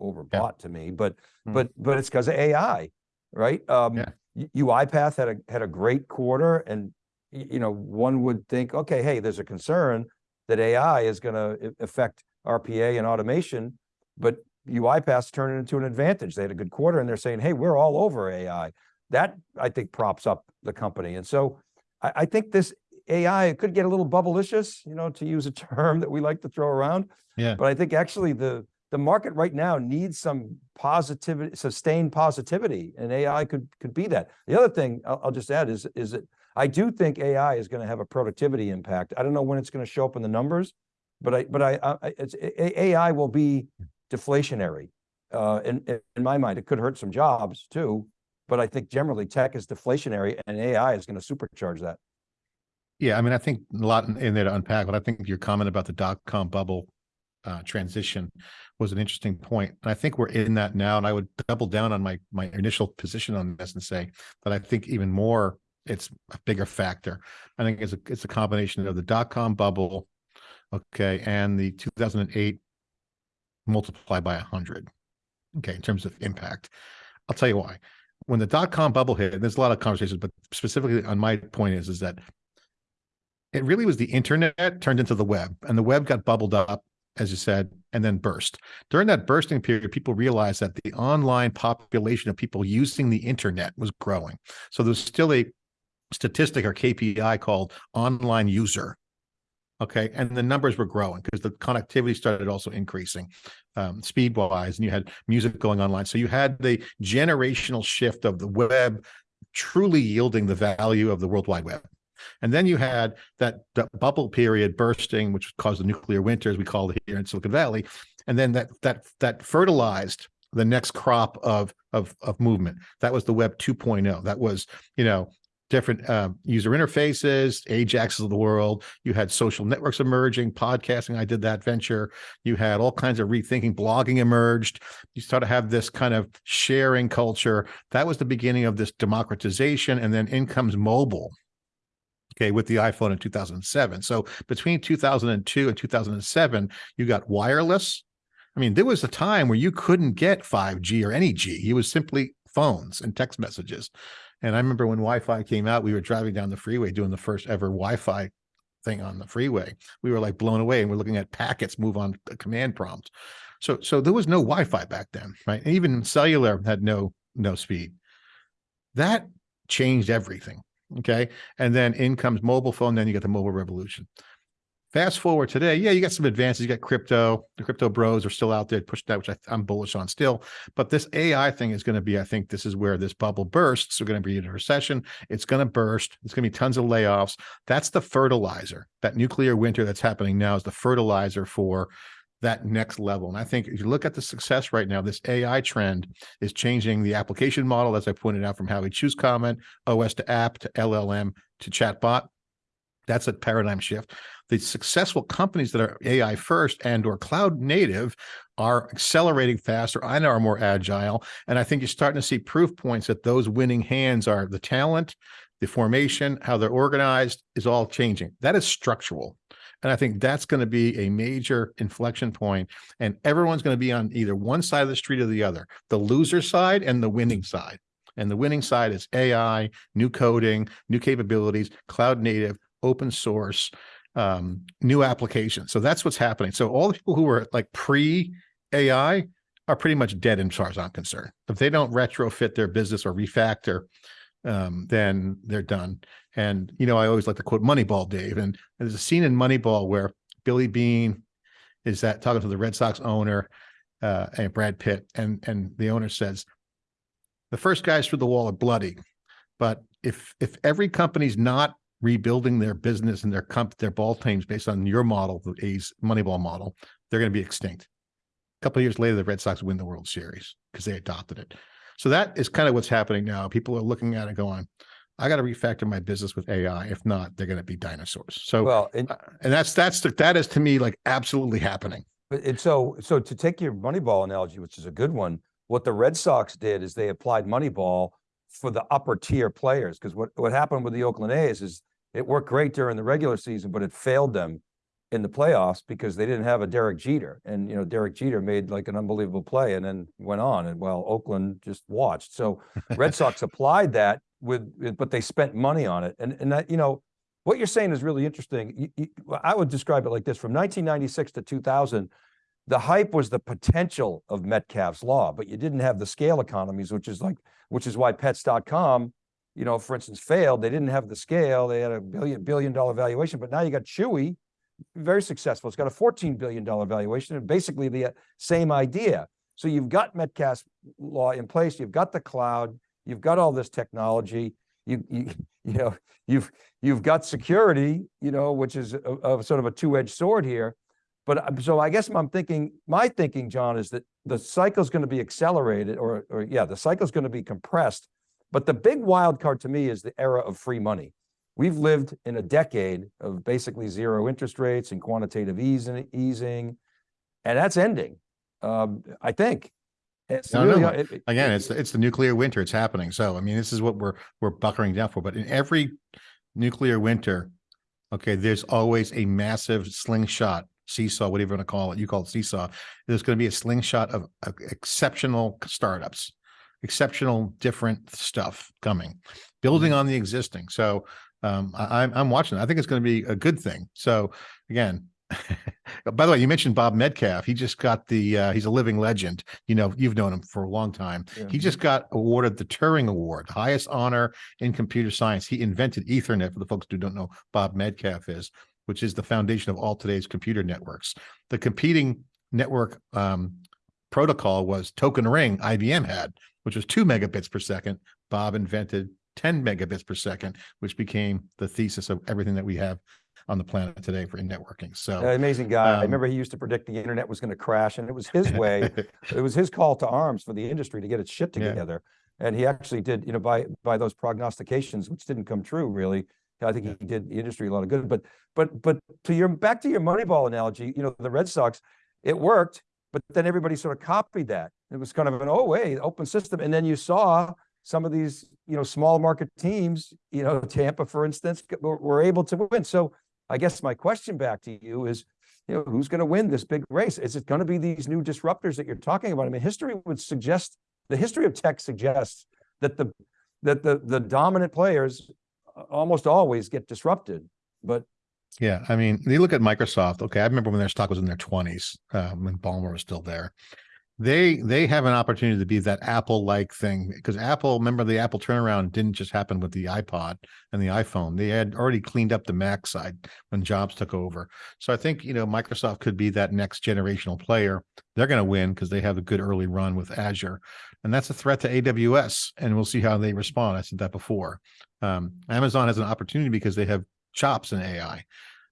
overbought to me, but, Hmm. but, but it's because of AI, right? Um, Yeah. UiPath had a, had a great quarter and, you know, one would think, okay, hey, there's a concern that AI is going to affect RPA and automation, but UiPath turned it into an advantage. They had a good quarter and they're saying, hey, we're all over AI. That I think props up the company. And so I, I think this AI it could get a little bubblicious, you know, to use a term that we like to throw around. Yeah. But I think actually the the market right now needs some positivity, sustained positivity, and AI could could be that. The other thing I'll, I'll just add is is that I do think AI is going to have a productivity impact. I don't know when it's going to show up in the numbers, but I but I, I AI will be deflationary. Uh, in in- my mind, it could hurt some jobs too, but I think generally tech is deflationary, and AI is going to supercharge that. Yeah, I mean, I think a lot in, in there to unpack, but I think your comment about the dot com bubble uh, transition was an interesting point. And I think we're in that now. And I would double down on my my initial position on this and say that I think even more, it's a bigger factor. I think it's a it's a combination of the dot com bubble, okay, and the 2008 multiplied by 100, okay, in terms of impact. I'll tell you why. When the dot com bubble hit, and there's a lot of conversations, but specifically on my point is is that it really was the internet turned into the web and the web got bubbled up as you said and then burst during that bursting period people realized that the online population of people using the internet was growing so there's still a statistic or kpi called online user Okay, and the numbers were growing because the connectivity started also increasing um, speed wise, and you had music going online. So you had the generational shift of the web truly yielding the value of the World Wide Web. And then you had that, that bubble period bursting, which caused the nuclear winter, as we call it here in Silicon Valley. And then that that that fertilized the next crop of of of movement. That was the Web 2.0. That was, you know, different uh, user interfaces, Ajaxes of the world. You had social networks emerging, podcasting. I did that venture. You had all kinds of rethinking. Blogging emerged. You started to have this kind of sharing culture. That was the beginning of this democratization. And then in comes mobile. Okay, with the iPhone in 2007. So between 2002 and 2007, you got wireless. I mean, there was a time where you couldn't get 5G or any G. It was simply phones and text messages. And I remember when Wi-Fi came out, we were driving down the freeway doing the first ever Wi-Fi thing on the freeway. We were like blown away and we're looking at packets move on command prompt. So, so there was no Wi-Fi back then, right? And even cellular had no, no speed. That changed everything. Okay. And then in comes mobile phone. Then you get the mobile revolution. Fast forward today, yeah, you got some advances. You got crypto. The crypto bros are still out there pushing that, which I, am bullish on still. But this AI thing is going to be, I think this is where this bubble bursts. We're going to be in a recession. It's going to burst. It's going to be tons of layoffs. That's the fertilizer. That nuclear winter that's happening now is the fertilizer for that next level. And I think if you look at the success right now, this AI trend is changing the application model, as I pointed out from how we choose comment, OS to app to LLM to chatbot. That's a paradigm shift the successful companies that are AI first and or cloud native are accelerating faster and are more agile. And I think you're starting to see proof points that those winning hands are the talent, the formation, how they're organized is all changing. That is structural. And I think that's going to be a major inflection point, and everyone's going to be on either one side of the street or the other, the loser side and the winning side. And the winning side is AI, new coding, new capabilities, cloud native, open source, um, new applications. So that's what's happening. So all the people who are like pre AI are pretty much dead as far as I'm concerned. If they don't retrofit their business or refactor, um, then they're done. And, you know, I always like to quote Moneyball, Dave. And there's a scene in Moneyball where Billy Beane is that talking to the Red Sox owner uh, and Brad Pitt. And, and the owner says, the first guys through the wall are bloody. But if if every company's not rebuilding their business and their comp their ball teams based on your model, the A's Moneyball model, they're going to be extinct. A couple of years later, the Red Sox win the World Series because they adopted it. So that is kind of what's happening now. People are looking at it going, I got to refactor my business with AI. If not, they're going to be dinosaurs. So, well, and, uh, and that's that's the, that is to me like absolutely happening. But and so so to take your Moneyball analogy, which is a good one, what the Red Sox did is they applied Moneyball for the upper tier players. Because what what happened with the Oakland A's is it worked great during the regular season, but it failed them in the playoffs because they didn't have a Derek Jeter. And, you know, Derek Jeter made like an unbelievable play and then went on and well, Oakland just watched. So Red Sox applied that with, but they spent money on it. And, and that, you know, what you're saying is really interesting. You, you, I would describe it like this from 1996 to 2000, the hype was the potential of Metcalfe's law, but you didn't have the scale economies, which is like, which is why pets.com you know, for instance, failed. They didn't have the scale. They had a billion billion dollar valuation, but now you got Chewy, very successful. It's got a $14 billion valuation and basically the uh, same idea. So you've got Metcalfe's law in place. You've got the cloud. You've got all this technology. You, you, you know, you've, you've got security, you know, which is a, a sort of a two-edged sword here. But uh, so I guess I'm thinking, my thinking, John, is that the cycle is going to be accelerated or, or yeah, the cycle is going to be compressed but the big wild card to me is the era of free money. We've lived in a decade of basically zero interest rates and quantitative easing, easing and that's ending, um, I think. It's no, really, no. It, Again, it's it's the nuclear winter. It's happening. So I mean, this is what we're we're buckering down for. But in every nuclear winter, okay, there's always a massive slingshot seesaw, whatever you want to call it. You call it seesaw. There's going to be a slingshot of, of exceptional startups exceptional different stuff coming, building mm-hmm. on the existing. So um, I, I'm watching. I think it's going to be a good thing. So again, by the way, you mentioned Bob Metcalfe. He just got the uh, he's a living legend. You know, you've known him for a long time. Yeah. He just got awarded the Turing Award, highest honor in computer science. He invented Ethernet for the folks who don't know Bob Metcalfe is which is the foundation of all today's computer networks. The competing network um, protocol was token ring IBM had, which was two megabits per second. Bob invented 10 megabits per second, which became the thesis of everything that we have on the planet today for networking. So Uh, Amazing guy. I um, remember he used to predict the internet was going to crash and it was his way. It was his call to arms for the industry to get its shit Yeah. together. And he actually did, you know, by, by those prognostications, which didn't come true really. I think he did the industry a lot of good, but, but, but to your, back to your Moneyball analogy, you know, the Red Sox, it worked, but then everybody sort of copied that. It was kind of an, oh, wait, open system. And then you saw some of these, you know, small market teams, you know, Tampa, for instance, were, able to win. So I guess my question back to you is, you know, who's going to win this big race? Is it going to be these new disruptors that you're talking about? I mean, history would suggest, the history of tech suggests that the, that the, the dominant players uh, almost always get disrupted, but Yeah, I mean, you look at Microsoft. Okay, I remember when their stock was in their twenties, um, when Ballmer was still there. They they have an opportunity to be that Apple-like thing because Apple, remember the Apple turnaround didn't just happen with the iPod and the iPhone. They had already cleaned up the Mac side when Jobs took over. So I think you know Microsoft could be that next generational player. They're going to win because they have a good early run with Azure, and that's a threat to AWS. And we'll see how they respond. I said that before. Um, Amazon has an opportunity because they have chops in AI.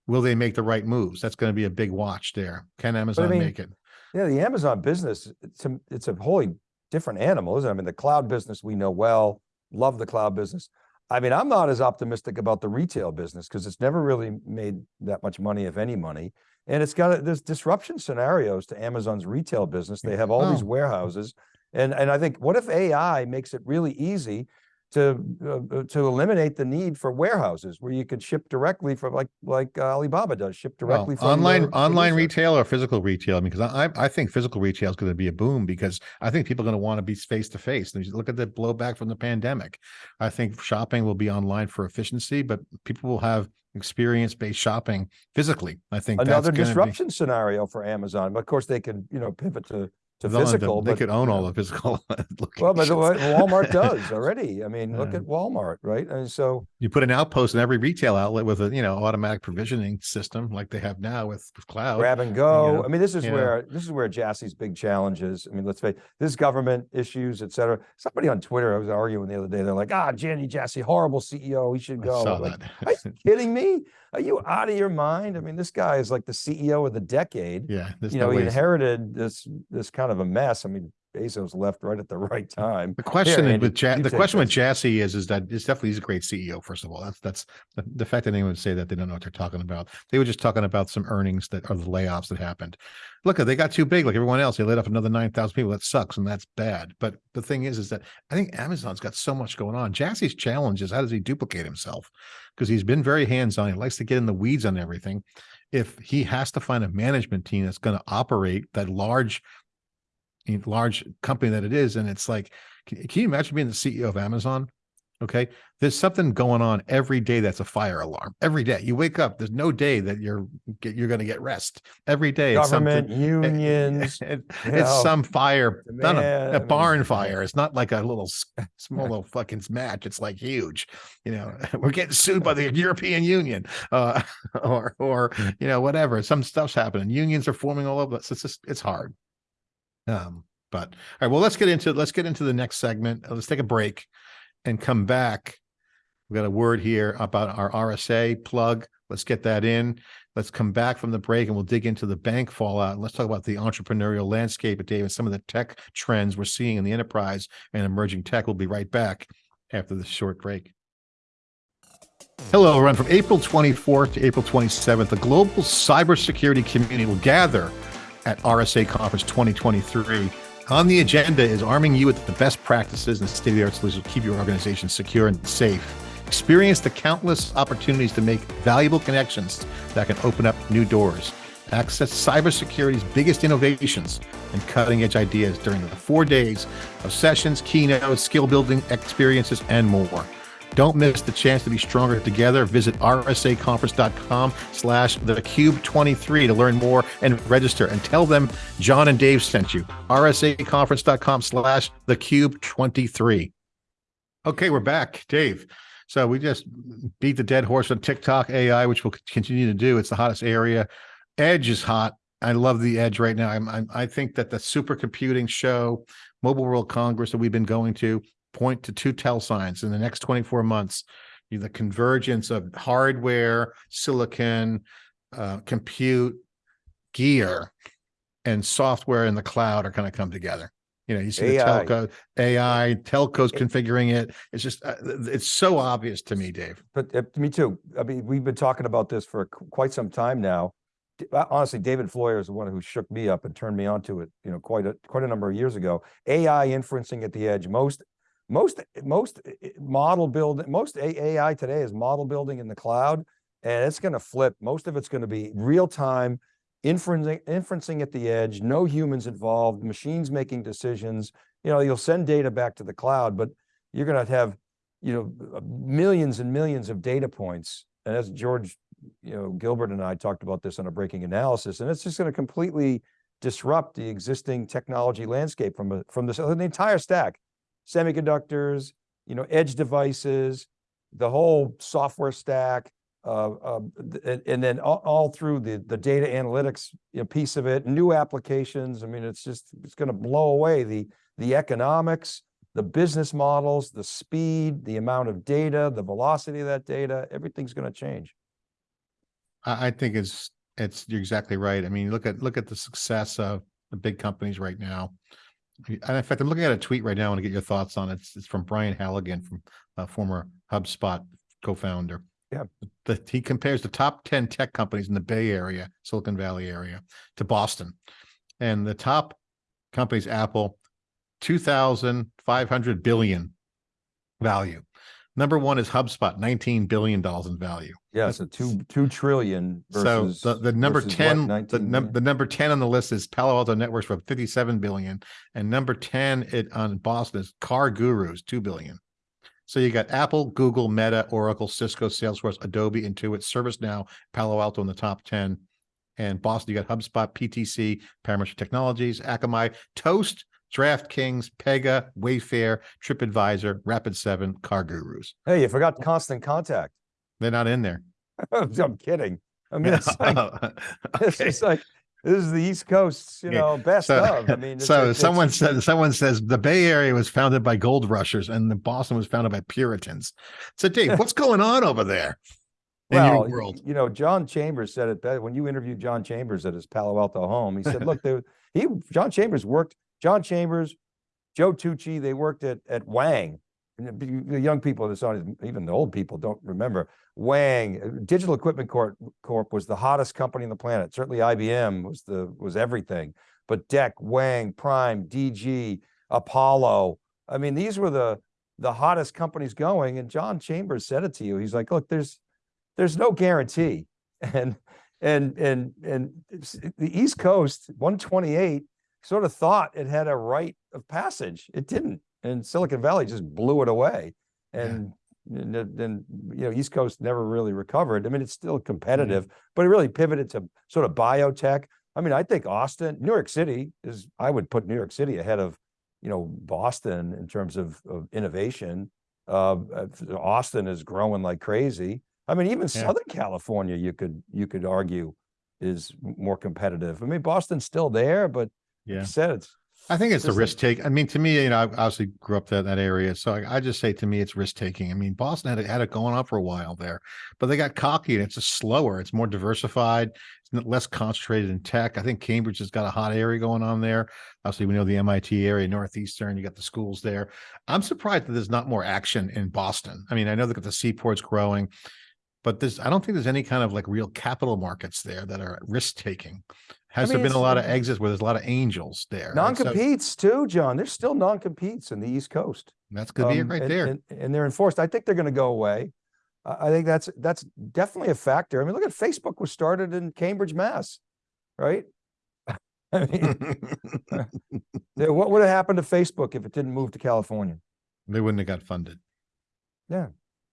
Will they make the right moves? That's going to be a big watch there. Can Amazon mean, make it? Yeah, the Amazon business, it's a, it's a wholly different animal, isn't it? I mean, the cloud business we know well, love the cloud business. I mean, I'm not as optimistic about the retail business because it's never really made that much money, if any money. And it's got, a- there's disruption scenarios to Amazon's retail business. They have all these Oh. warehouses. And, and I think, what if AI makes it really easy to, uh, uh, to eliminate the need for warehouses where you could ship directly from like, like uh, Alibaba does, ship Well, directly from online online retail or physical retail? I mean, because I I think physical retail is going to be a boom because I think people are going to want to be face to face. and Look at the blowback from the pandemic. I think shopping will be online for efficiency, but people will have experience based shopping physically. I think another gonna be- disruption scenario for Amazon. But of course, they can you know, pivot to, to they'll the- physical. They but, could own all the physical. Well, but the way locations. Walmart does already. I mean, look at Walmart, right? And so, You put an outpost in every retail outlet with a you know automatic provisioning system like they have now with, with cloud. grab and go. know, I mean, this is where, this is where Jassy's big challenge is. I mean, let's face, this government issues, et cetera. Somebody on Twitter, I was arguing the other day, they're like, ah, Jenny Jassy, horrible CEO, he should I go. saw I'm like, that. Are you kidding me? Are you out of your mind? I mean, this guy is like the CEO of the decade. yeah, there's you no know, he ways. inherited this, this kind of a mess. I mean, Bezos left right at the right time. The question Andy, with Ja- the question with. Jassy is is that it's definitely he's a great CEO. First of all, that's that's the, the fact that anyone would say that they don't know what they're talking about. They were just talking about some earnings that are the layoffs that happened. Look, they got too big like everyone else. They laid off another nine thousand people. That sucks and that's bad. But the thing is, is that I think Amazon's got so much going on. Jassy's challenge is how does he duplicate himself? Because he's been very hands on. He likes to get in the weeds on everything. If he has to find a management team that's going to operate that large large company that it is. And it's like, can, can you imagine being the CEO of Amazon? Okay. There's something going on every day that's a fire alarm. Every day you wake up, there's no day that you're you're going to get rest. Every day it's Government, something. unions, It- you it's know, some fire, not a, a barn fire. It's not like a little small little fucking match. It's like huge. You know, we're getting sued by the European Union, uh, or or you know whatever. Some stuff's happening. Unions are forming all over. It's just it's hard. Um, but all right, well, let's get into let's get into the next segment. Uh, Let's take a break and come back. We've got a word here about our RSA plug. Let's get that in. Let's come back from the break and we'll dig into the bank fallout. Let's talk about the entrepreneurial landscape at Dave and some of the tech trends we're seeing in the enterprise and emerging tech. We'll be right back after this short break. Hello, everyone. From April 24th to April 27th, the global cybersecurity community will gather at RSA Conference 2023. On the agenda is arming you with the best practices and state of the art solutions to keep your organization secure and safe. Experience the countless opportunities to make valuable connections that can open up new doors. Access cybersecurity's biggest innovations and cutting edge ideas during the four days of sessions, keynotes, skill building experiences, and more. Don't miss the chance to be stronger together. Visit rsaconference.com slash thecube23 to learn more and register and tell them John and Dave sent you. rsaconference.com slash thecube23. Okay, we're back. Dave, So we just beat the dead horse on TikTok AI, which we'll continue to do. It's the hottest area. Edge is hot. I love the edge right now. I'm, I'm I think that the supercomputing show, Mobile World Congress that we've been going to point to two tell signs in the next 24 months. The convergence of hardware, silicon, uh, compute, gear, and software in the cloud are going to come together. You know, you see the telco, AI, telcos configuring it. It's just, uh, it's so obvious to me, Dave. But uh, me too. I mean, we've been talking about this for quite some time now. Uh, Honestly, David Floyer is the one who shook me up and turned me onto it, you know, quite a, quite a number of years ago. AI inferencing at the edge, most, most, most uh, uh, model build, most AI today is model building in the cloud. And it's gonna flip. Most of it's gonna be real time inferencing, inferencing at the edge, no humans involved, machines making decisions. You know, you'll send data back to the cloud, but you're gonna have you know, uh, millions and millions of data points. And as George, you know, Gilbert and I talked about this on a breaking analysis, and it's just going to completely disrupt the existing technology landscape from a, from this, the entire stack, semiconductors, you know, edge devices, the whole software stack, uh, uh, and, and then all, all through the, the data analytics you know, piece of it, new applications. I mean, it's just, it's going to blow away the, the economics, the business models, the speed, the amount of data, the velocity of that data, everything's going to change. I, think it's, it's, you're exactly right. I mean, look at, look at the success of the big companies right now. And in fact, I'm looking at a tweet right now. I want to get your thoughts on it. It's, it's from Brian Halligan from uh, former HubSpot co-founder. Yeah. The, he compares the top 10 tech companies in the Bay Area, Silicon Valley area to Boston. And the top companies, Apple, 2,500 billion value. Number one is HubSpot, $19 billion in value. Yeah, so two, two trillion So the, the number versus what, 10, the num- the number 10 on the list is Palo Alto Networks for 57 billion. And number 10 it on Boston is CarGurus, 2 billion. So you got Apple, Google, Meta, Oracle, Cisco, Salesforce, Adobe, Intuit, ServiceNow, Palo Alto in the top 10. And Boston, you got HubSpot, PTC, Parametric Technologies, Akamai, Toast, DraftKings, Pega, Wayfair, TripAdvisor, Rapid7, CarGurus. Hey, you forgot oh. constant contact. They're not in there. I'm kidding. I mean, it's like, oh, it's Okay. just like, this is the East Coast, you know, best so- of. I mean. it's- So it's- someone it's- said, someone says the Bay Area was founded by gold rushers and the Boston was founded by Puritans. So Dave, what's going on over there? In Well, your world? you know, John Chambers said it better when you interviewed John Chambers at his Palo Alto home. He said, "Look, he John Chambers worked. John Chambers, Joe Tucci, they worked at at Wang. The young people in this on even the old people don't remember Wang. uh, Digital Equipment Corp, Corp was the hottest company on the planet. Certainly, IBM was the was everything. But DEC, Wang, Prime, DG, Apollo. I mean, these were the the hottest companies going. And John Chambers said it to you. He's like, "Look, there's." there's no guarantee. And and and and the East Coast 128 sort of thought it had a right of passage. It didn't. And Silicon Valley just blew it away. Yeah. And then you know East Coast never really recovered. I mean, it's still competitive, but it really pivoted to sort of biotech. I mean, I think Austin, New York City is I would put New York City ahead of you know Boston in terms of, of innovation. Uh, Austin is growing like crazy. I mean, even Yeah. Southern California, you could you could argue is more competitive. I mean, Boston's still there, but Yeah. you said it's I think it's the risk take. I mean, to me, you know, I obviously grew up in that area. So I, I just say to me, it's risk taking. I mean, Boston had it, had it going on for a while there, but they got cocky and it's just slower. It's more diversified. It's less concentrated in tech. I think Cambridge has got a hot area going on there. Obviously, we know the MIT area, Northeastern, you got the schools there. I'm surprised that there's not more action in Boston. I mean, I know that the seaport's growing, but there's, I don't think there's any kind of like real capital markets there that are risk taking. Has there mean, been a lot of exits where there's a lot of angels there? right? So non-competes too, John. There's still non-competes in the East Coast. That's gonna be it Um, right and- there. And, and they're enforced. I think they're going to go away. I I think that's that's definitely a factor. I mean, look at Facebook was started in Cambridge, Mass, right? I mean, what would have happened to Facebook if it didn't move to California? They wouldn't have got funded. Yeah.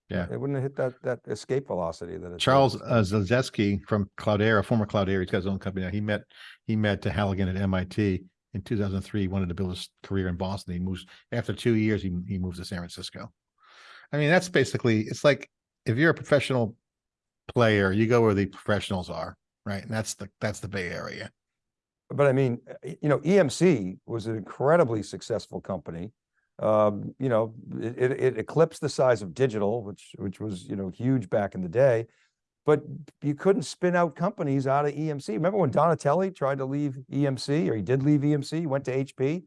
It wouldn't have hit that that escape velocity that it. Charles uh, Zedlewski from Cloudera, former Cloudera, he's got his own company now. He met, he met Halligan at MIT in two thousand three, He wanted to build his career in Boston. He moves, after two years, he, he moves to San Francisco. I mean, that's basically, it's like, if you're a professional player, you go where the professionals are, right? And that's the, that's the Bay Area. But I mean, uh, you know, EMC was an incredibly successful company. Um, you know, it, it, eclipsed the size of digital, which, which was, you know, huge back in the day. But you couldn't spin out companies out of EMC. Remember when Donatelli tried to leave EMC or he did leave EMC, he went to HP?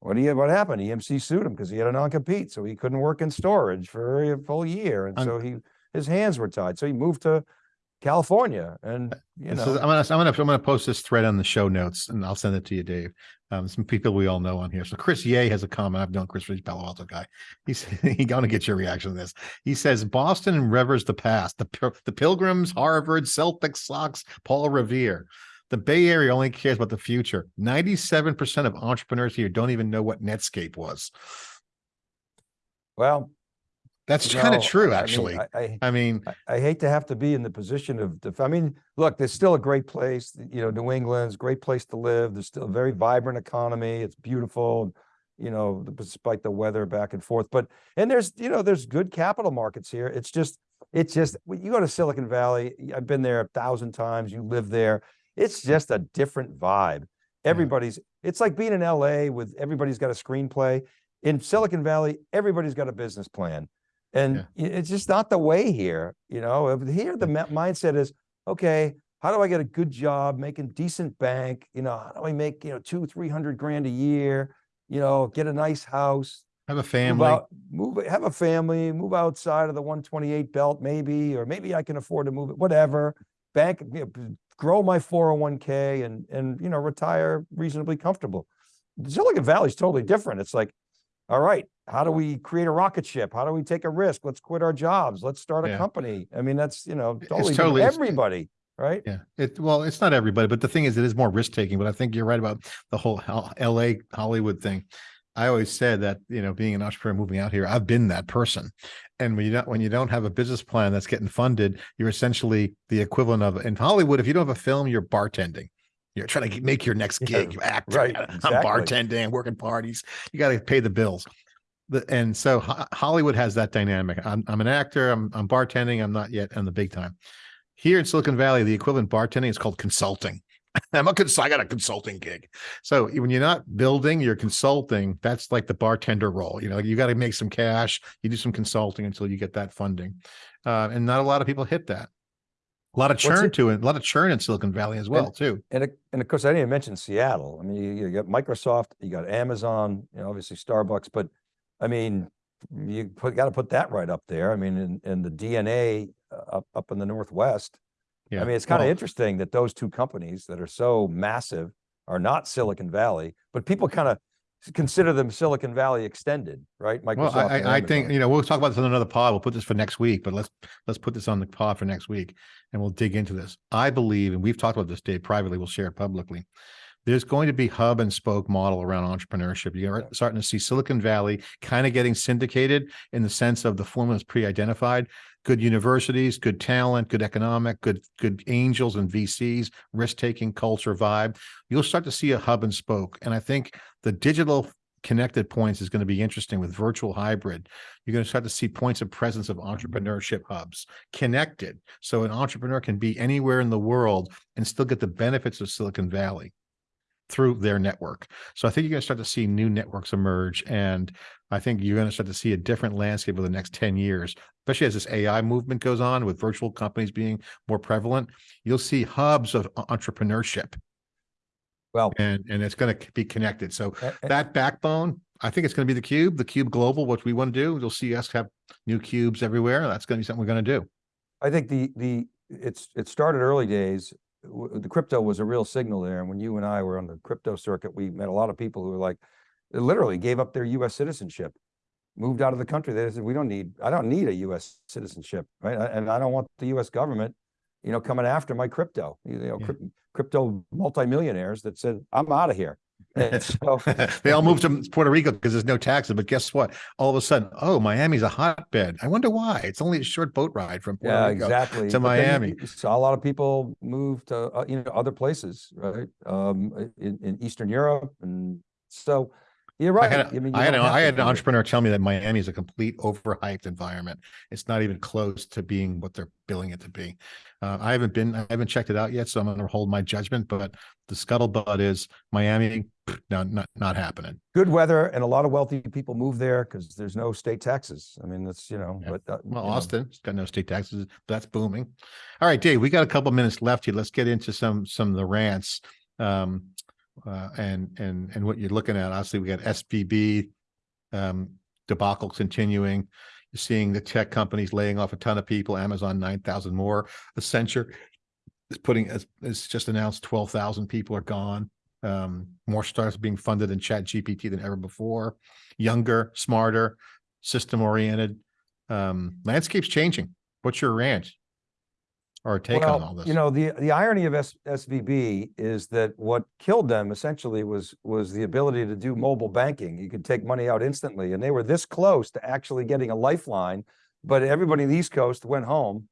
What do you, what happened? EMC sued him because he had a non-compete, so he couldn't work in storage for a full year. And so he, his hands were tied. So he moved to California and, you This is- know. I'm gonna, I'm gonna, I'm gonna post this thread on the show notes and I'll send it to you, Dave. Um, some people we all know on here. So Chris Yeh has a comment. I've known Chris, he's Palo Alto guy. He's, he gonna get your reaction to this. He says Boston revers the past, the, the Pilgrims, Harvard, Celtics, Sox, Paul Revere. The Bay Area only cares about the future. Ninety-seven percent of entrepreneurs here don't even know what Netscape was. Well, That's you kind of true, I mean, actually. I, I, mean, I- I hate to have to be in the position of, def- I mean, look, there's still a great place, you know, New England's a great place to live. There's still a very vibrant economy. It's beautiful. You know, despite the weather back and forth, but, and there's, you know, there's good capital markets here. It's just, it's just, when you go to Silicon Valley, I've been there a thousand times, you live there. It's just a different vibe. Everybody's, it's like being in LA with, everybody's got a screenplay. In Silicon Valley, everybody's got a business plan. And Yeah. it's just not the way here, you know, here the mindset is, okay, how do I get a good job, making decent bank? You know, how do I make, you know, two, three hundred grand a year? You know, get a nice house, have a move family. out, move, have a family, move outside of the one twenty-eight belt maybe, or maybe I can afford to move it, whatever. Bank, you know, grow my four oh one K and, and, you know, retire reasonably comfortable. Silicon Valley's totally different. It's like, all right, how do we create a rocket ship? How do we take a risk? Let's quit our jobs. Let's start a Yeah. company. I mean, that's, you know, totally, totally- everybody, right? Yeah, it, well, it's not everybody, but the thing is, it is more risk taking, but I think you're right about the whole LA Hollywood thing. I always said that, you know, being an entrepreneur moving out here, I've been that person. And when you don't, when you don't have a business plan that's getting funded, you're essentially the equivalent of, in Hollywood, if you don't have a film, you're bartending. You're trying to make your next gig, you act. right, I'm exactly. bartending, working parties. You got to pay the bills. The, and so Ho- Hollywood has that dynamic. I'm, I'm an actor. I'm, I'm bartending. I'm not yet on the big time. Here in Silicon Valley, the equivalent bartending is called consulting. I'm a cons- I got a consulting gig. So when you're not building, you're consulting. That's like the bartender role. You know, you got to make some cash. You do some consulting until you get that funding, uh, and not a lot of people hit that. A lot of churn it- to it. A lot of churn in Silicon Valley as well, too. And, and of course, I didn't even mention Seattle. I mean, you, you got Microsoft, you got Amazon, you know, obviously Starbucks, but I mean, you put, got to put that right up there. I mean, in, and the DNA uh, up, up in the Northwest. Yeah. I mean, it's kind of Well, interesting that those two companies that are so massive are not Silicon Valley, but people kind of consider them Silicon Valley extended, right? Well, Microsoft. I, I, I think, you know, we'll talk about this on another pod. We'll put this for next week, but let's, let's put this on the pod for next week and we'll dig into this. I believe, and we've talked about this, Dave, privately, we'll share it publicly. There's going to be hub and spoke model around entrepreneurship. You're starting to see Silicon Valley kind of getting syndicated in the sense of the formula is pre-identified. Good universities, good talent, good economic, good, good angels and VCs, risk-taking culture vibe. You'll start to see a hub and spoke. And I think the digital connected points is going to be interesting with virtual hybrid. You're going to start to see points of presence of mm-hmm. entrepreneurship hubs connected. So an entrepreneur can be anywhere in the world and still get the benefits of Silicon Valley through their network. So I think you're going to start to see new networks emerge. And I think you're going to start to see a different landscape over the next 10 years, especially as this AI movement goes on with virtual companies being more prevalent. You'll see hubs of entrepreneurship Well, and, and it's going to be connected. So a- that backbone, I think it's going to be the cube, the cube global, what we want to do. You'll see us have new cubes everywhere. That's going to be something we're going to do. I think the, the, it's, it started early days. The crypto was a real signal there. And when you and I were on the crypto circuit, we met a lot of people who were like, literally gave up their US citizenship, moved out of the country. They said, we don't need, I don't need a US citizenship, right? And I don't want the US government, you know, coming after my crypto, you know, Yeah. crypto multimillionaires that said, I'm out of here. So, they all moved to Puerto Rico because there's no taxes. But guess what? All of a sudden, oh, Miami's a hotbed. I wonder why. It's only a short boat ride from Puerto Yeah, Rico. exactly. to But Miami. Saw a lot of people move to, uh, you know, other places, right? Um, in, in Eastern Europe. And so You're I right. had, a- mean, I had, don't a- have I had an do it. entrepreneur tell me that Miami is a complete overhyped environment. It's not even close to being what they're billing it to be. Uh, I haven't been, I haven't checked it out yet, so I'm gonna hold my judgment, but the scuttlebutt is Miami, no, not, not happening. Good weather and a lot of wealthy people move there because there's no state taxes. I mean, that's, you know, Yeah. but. uh, Well, you know, Austin, it's got no state taxes, but that's booming. All right, Dave, we got a couple minutes left here. Let's get into some, some of the rants. Um, uh, and, and, and what you're looking at. Obviously, we got SVB um, debacle continuing. You're seeing the tech companies laying off a ton of people, Amazon nine thousand more. Accenture is putting, it's just announced twelve thousand people are gone. Um, more startups being funded in Chat GPT than ever before. Younger, smarter, system oriented. Um, landscape's changing. What's your rant? Or take on all Well, this? you know, the, the irony of S, SVB is that what killed them essentially was, was the ability to do mobile banking. You could take money out instantly and they were this close to actually getting a lifeline. But everybody in the East Coast went home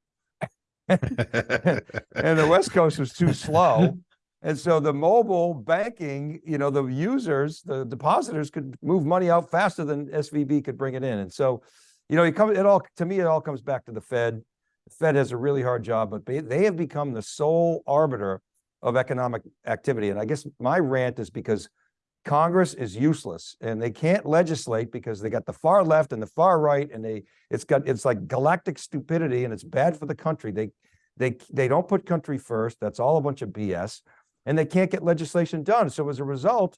and the West Coast was too slow. And so the mobile banking, you know, the users, the depositors could move money out faster than SVB could bring it in. And so, you know, it comes, it all, to me, it all comes back to the Fed. The Fed has a really hard job, but they, have become the sole arbiter of economic activity. And I guess my rant is because Congress is useless and they can't legislate because they got the far left and the far right and they, it's got, it's like galactic stupidity and it's bad for the country. They, they, they don't put country first. That's all a bunch of BS and they can't get legislation done. So as a result,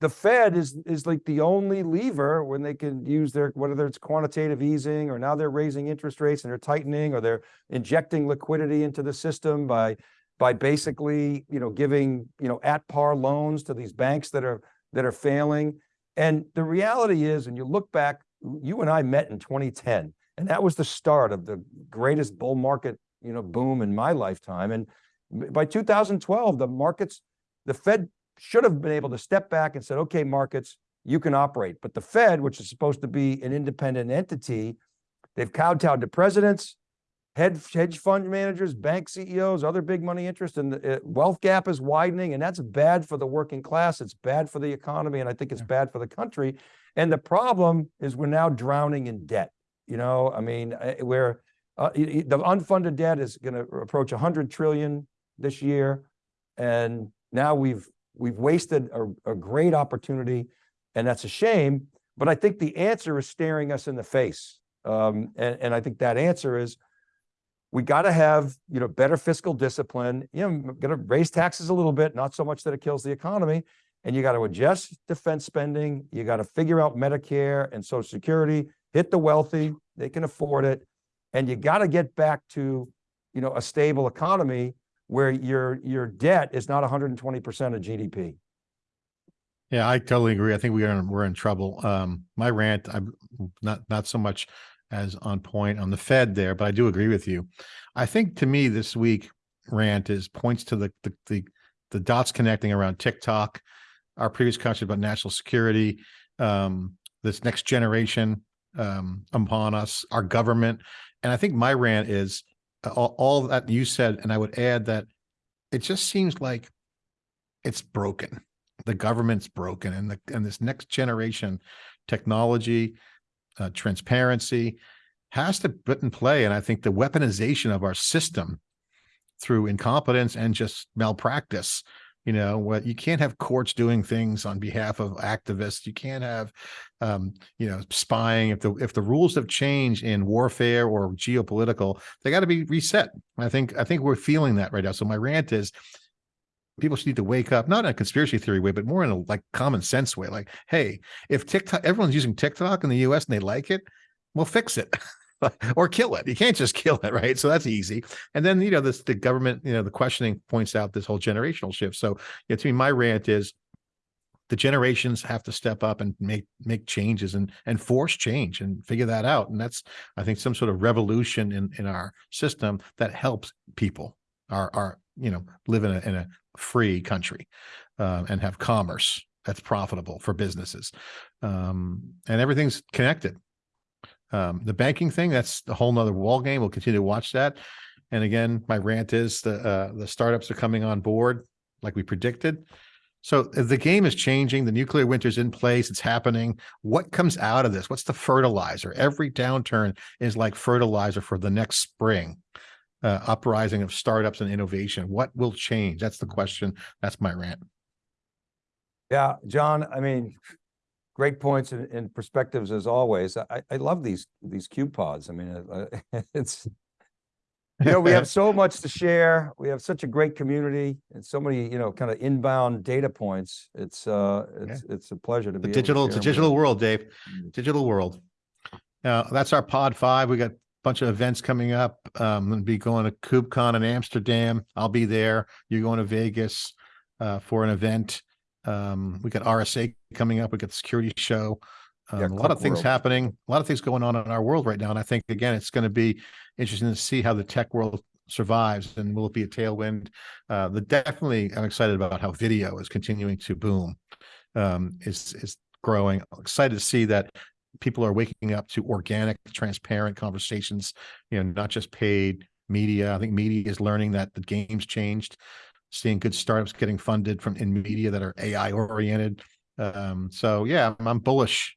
the Fed is, is like the only lever when they can use their, whether it's quantitative easing or now they're raising interest rates and they're tightening or they're injecting liquidity into the system by, by basically, you know, giving, you know, at par loans to these banks that are, that are failing. And the reality is, and you look back, you and I met in 2010, and that was the start of the greatest bull market, you know, boom in my lifetime. And by 2012, the markets, the Fed should have been able to step back and said, okay, markets, you can operate. But the Fed, which is supposed to be an independent entity, they've kowtowed to presidents, hedge fund managers, bank CEOs, other big money interests, and the uh, wealth gap is widening, and that's bad for the working class. It's bad for the economy, and I think it's bad for the country. And the problem is we're now drowning in debt. You know, I mean, uh, where uh, y- the unfunded debt is going to approach 100 trillion this year, and now we've we've wasted a, a great opportunity, and that's a shame. But I think the answer is staring us in the face, um, and and I think that answer is we got to have you know better fiscal discipline. You know, got to raise taxes a little bit, not so much that it kills the economy. And you got to adjust defense spending. You got to figure out Medicare and Social Security. Hit the wealthy; they can afford it. And you got to get back to you know a stable economy where your your debt is not 120 percent of GDP. Yeah, I totally agree. I think we are, we're in trouble. Um, my rant, I'm not, not so much as on point on the Fed there, but I do agree with you. I think to me this week rant is points to the, the, the, the dots connecting around TikTok, our previous conversation about national security, um, this next generation, um, upon us, our government. And I think my rant is all, all that you said, and I would add that it just seems like it's broken. The government's broken and the and this next generation technology uh, transparency has to put in play and i think the weaponization of our system through incompetence and just malpractice you know what you can't have courts doing things on behalf of activists. You can't have um you know spying. If the if the rules have changed in warfare or geopolitical they got to be reset. I think i think we're feeling that right now. So my rant is people should need to wake up, not in a conspiracy theory way, but more in a like common sense way. Like, hey, if TikTok, everyone's using TikTok in the US and they like it, well, fix it or kill it. You can't just kill it, right? So that's easy. And then, you know, this the government, you know, the questioning points out this whole generational shift. So yeah, to me, my rant is the generations have to step up and make make changes and and force change and figure that out. And that's, I think, some sort of revolution in in our system that helps people, our our you know, live in a in a free country uh, and have commerce that's profitable for businesses. Um, and everything's connected. Um, the banking thing, that's a whole nother wall game. We'll continue to watch that. And again, my rant is the uh, the startups are coming on board like we predicted. So uh, the game is changing. The nuclear winter's in place. It's happening. What comes out of this? What's the fertilizer? Every downturn is like fertilizer for the next spring. Uh, uprising of startups and innovation. What will change? That's the question. That's my rant. Yeah, John, I mean, great points and, and perspectives as always. I, I love these, these cube pods. I mean, uh, it's, you know, we have so much to share. We have such a great community and so many, you know, kind of inbound data points. It's, uh, it's, it's a pleasure to The be. digital, it's a digital world, Dave. Mm. Digital world. Uh, that's our pod five. We got a bunch of events coming up. Um, I'm gonna be going to KubeCon in Amsterdam. I'll be there. You're going to Vegas uh, for an event. Um, we got RSA coming up. We got the security show. Um, Yeah, a lot of things World. happening, a lot of things going on in our world right now. And I think again, it's going to be interesting to see how the tech world survives and will it be a tailwind? Uh, the definitely, I'm excited about how video is continuing to boom. Um, is is growing. I'm excited to see that people are waking up to organic, transparent conversations, you know, not just paid media. I think media is learning that the game's changed, seeing good startups getting funded from in media that are AI oriented. Um, so yeah, I'm, I'm bullish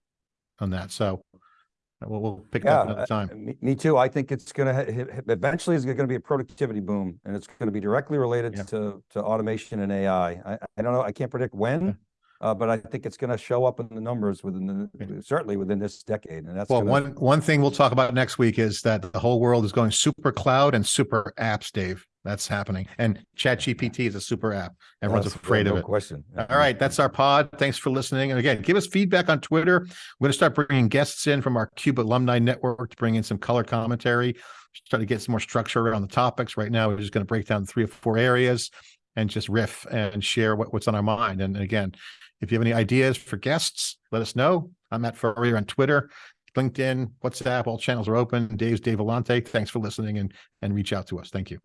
on that. So uh, we'll, we'll pick Yeah, up another uh, time. Me, me too. I think it's hit- hit- eventually it's gonna be a productivity boom and it's gonna be directly related Yeah. to, to automation and AI. I, I don't know, I can't predict when, uh, but I think it's gonna show up in the numbers within the, certainly within this decade and that's. Well, gonna- one, one thing we'll talk about next week is that the whole world is going super cloud and super apps, Dave. That's happening. And ChatGPT is a super app. Everyone's That's- afraid no of it. Question. All right, that's our pod. Thanks for listening. And again, give us feedback on Twitter. We're going to start bringing guests in from our Cube alumni network to bring in some color commentary, start to get some more structure around the topics. Right now, we're just going to break down three or four areas and just riff and share what, what's on our mind. And again, if you have any ideas for guests, let us know. I'm at Furrier on Twitter, LinkedIn, WhatsApp, all channels are open. Dave's Dave Vellante. Thanks for listening and, and reach out to us. Thank you.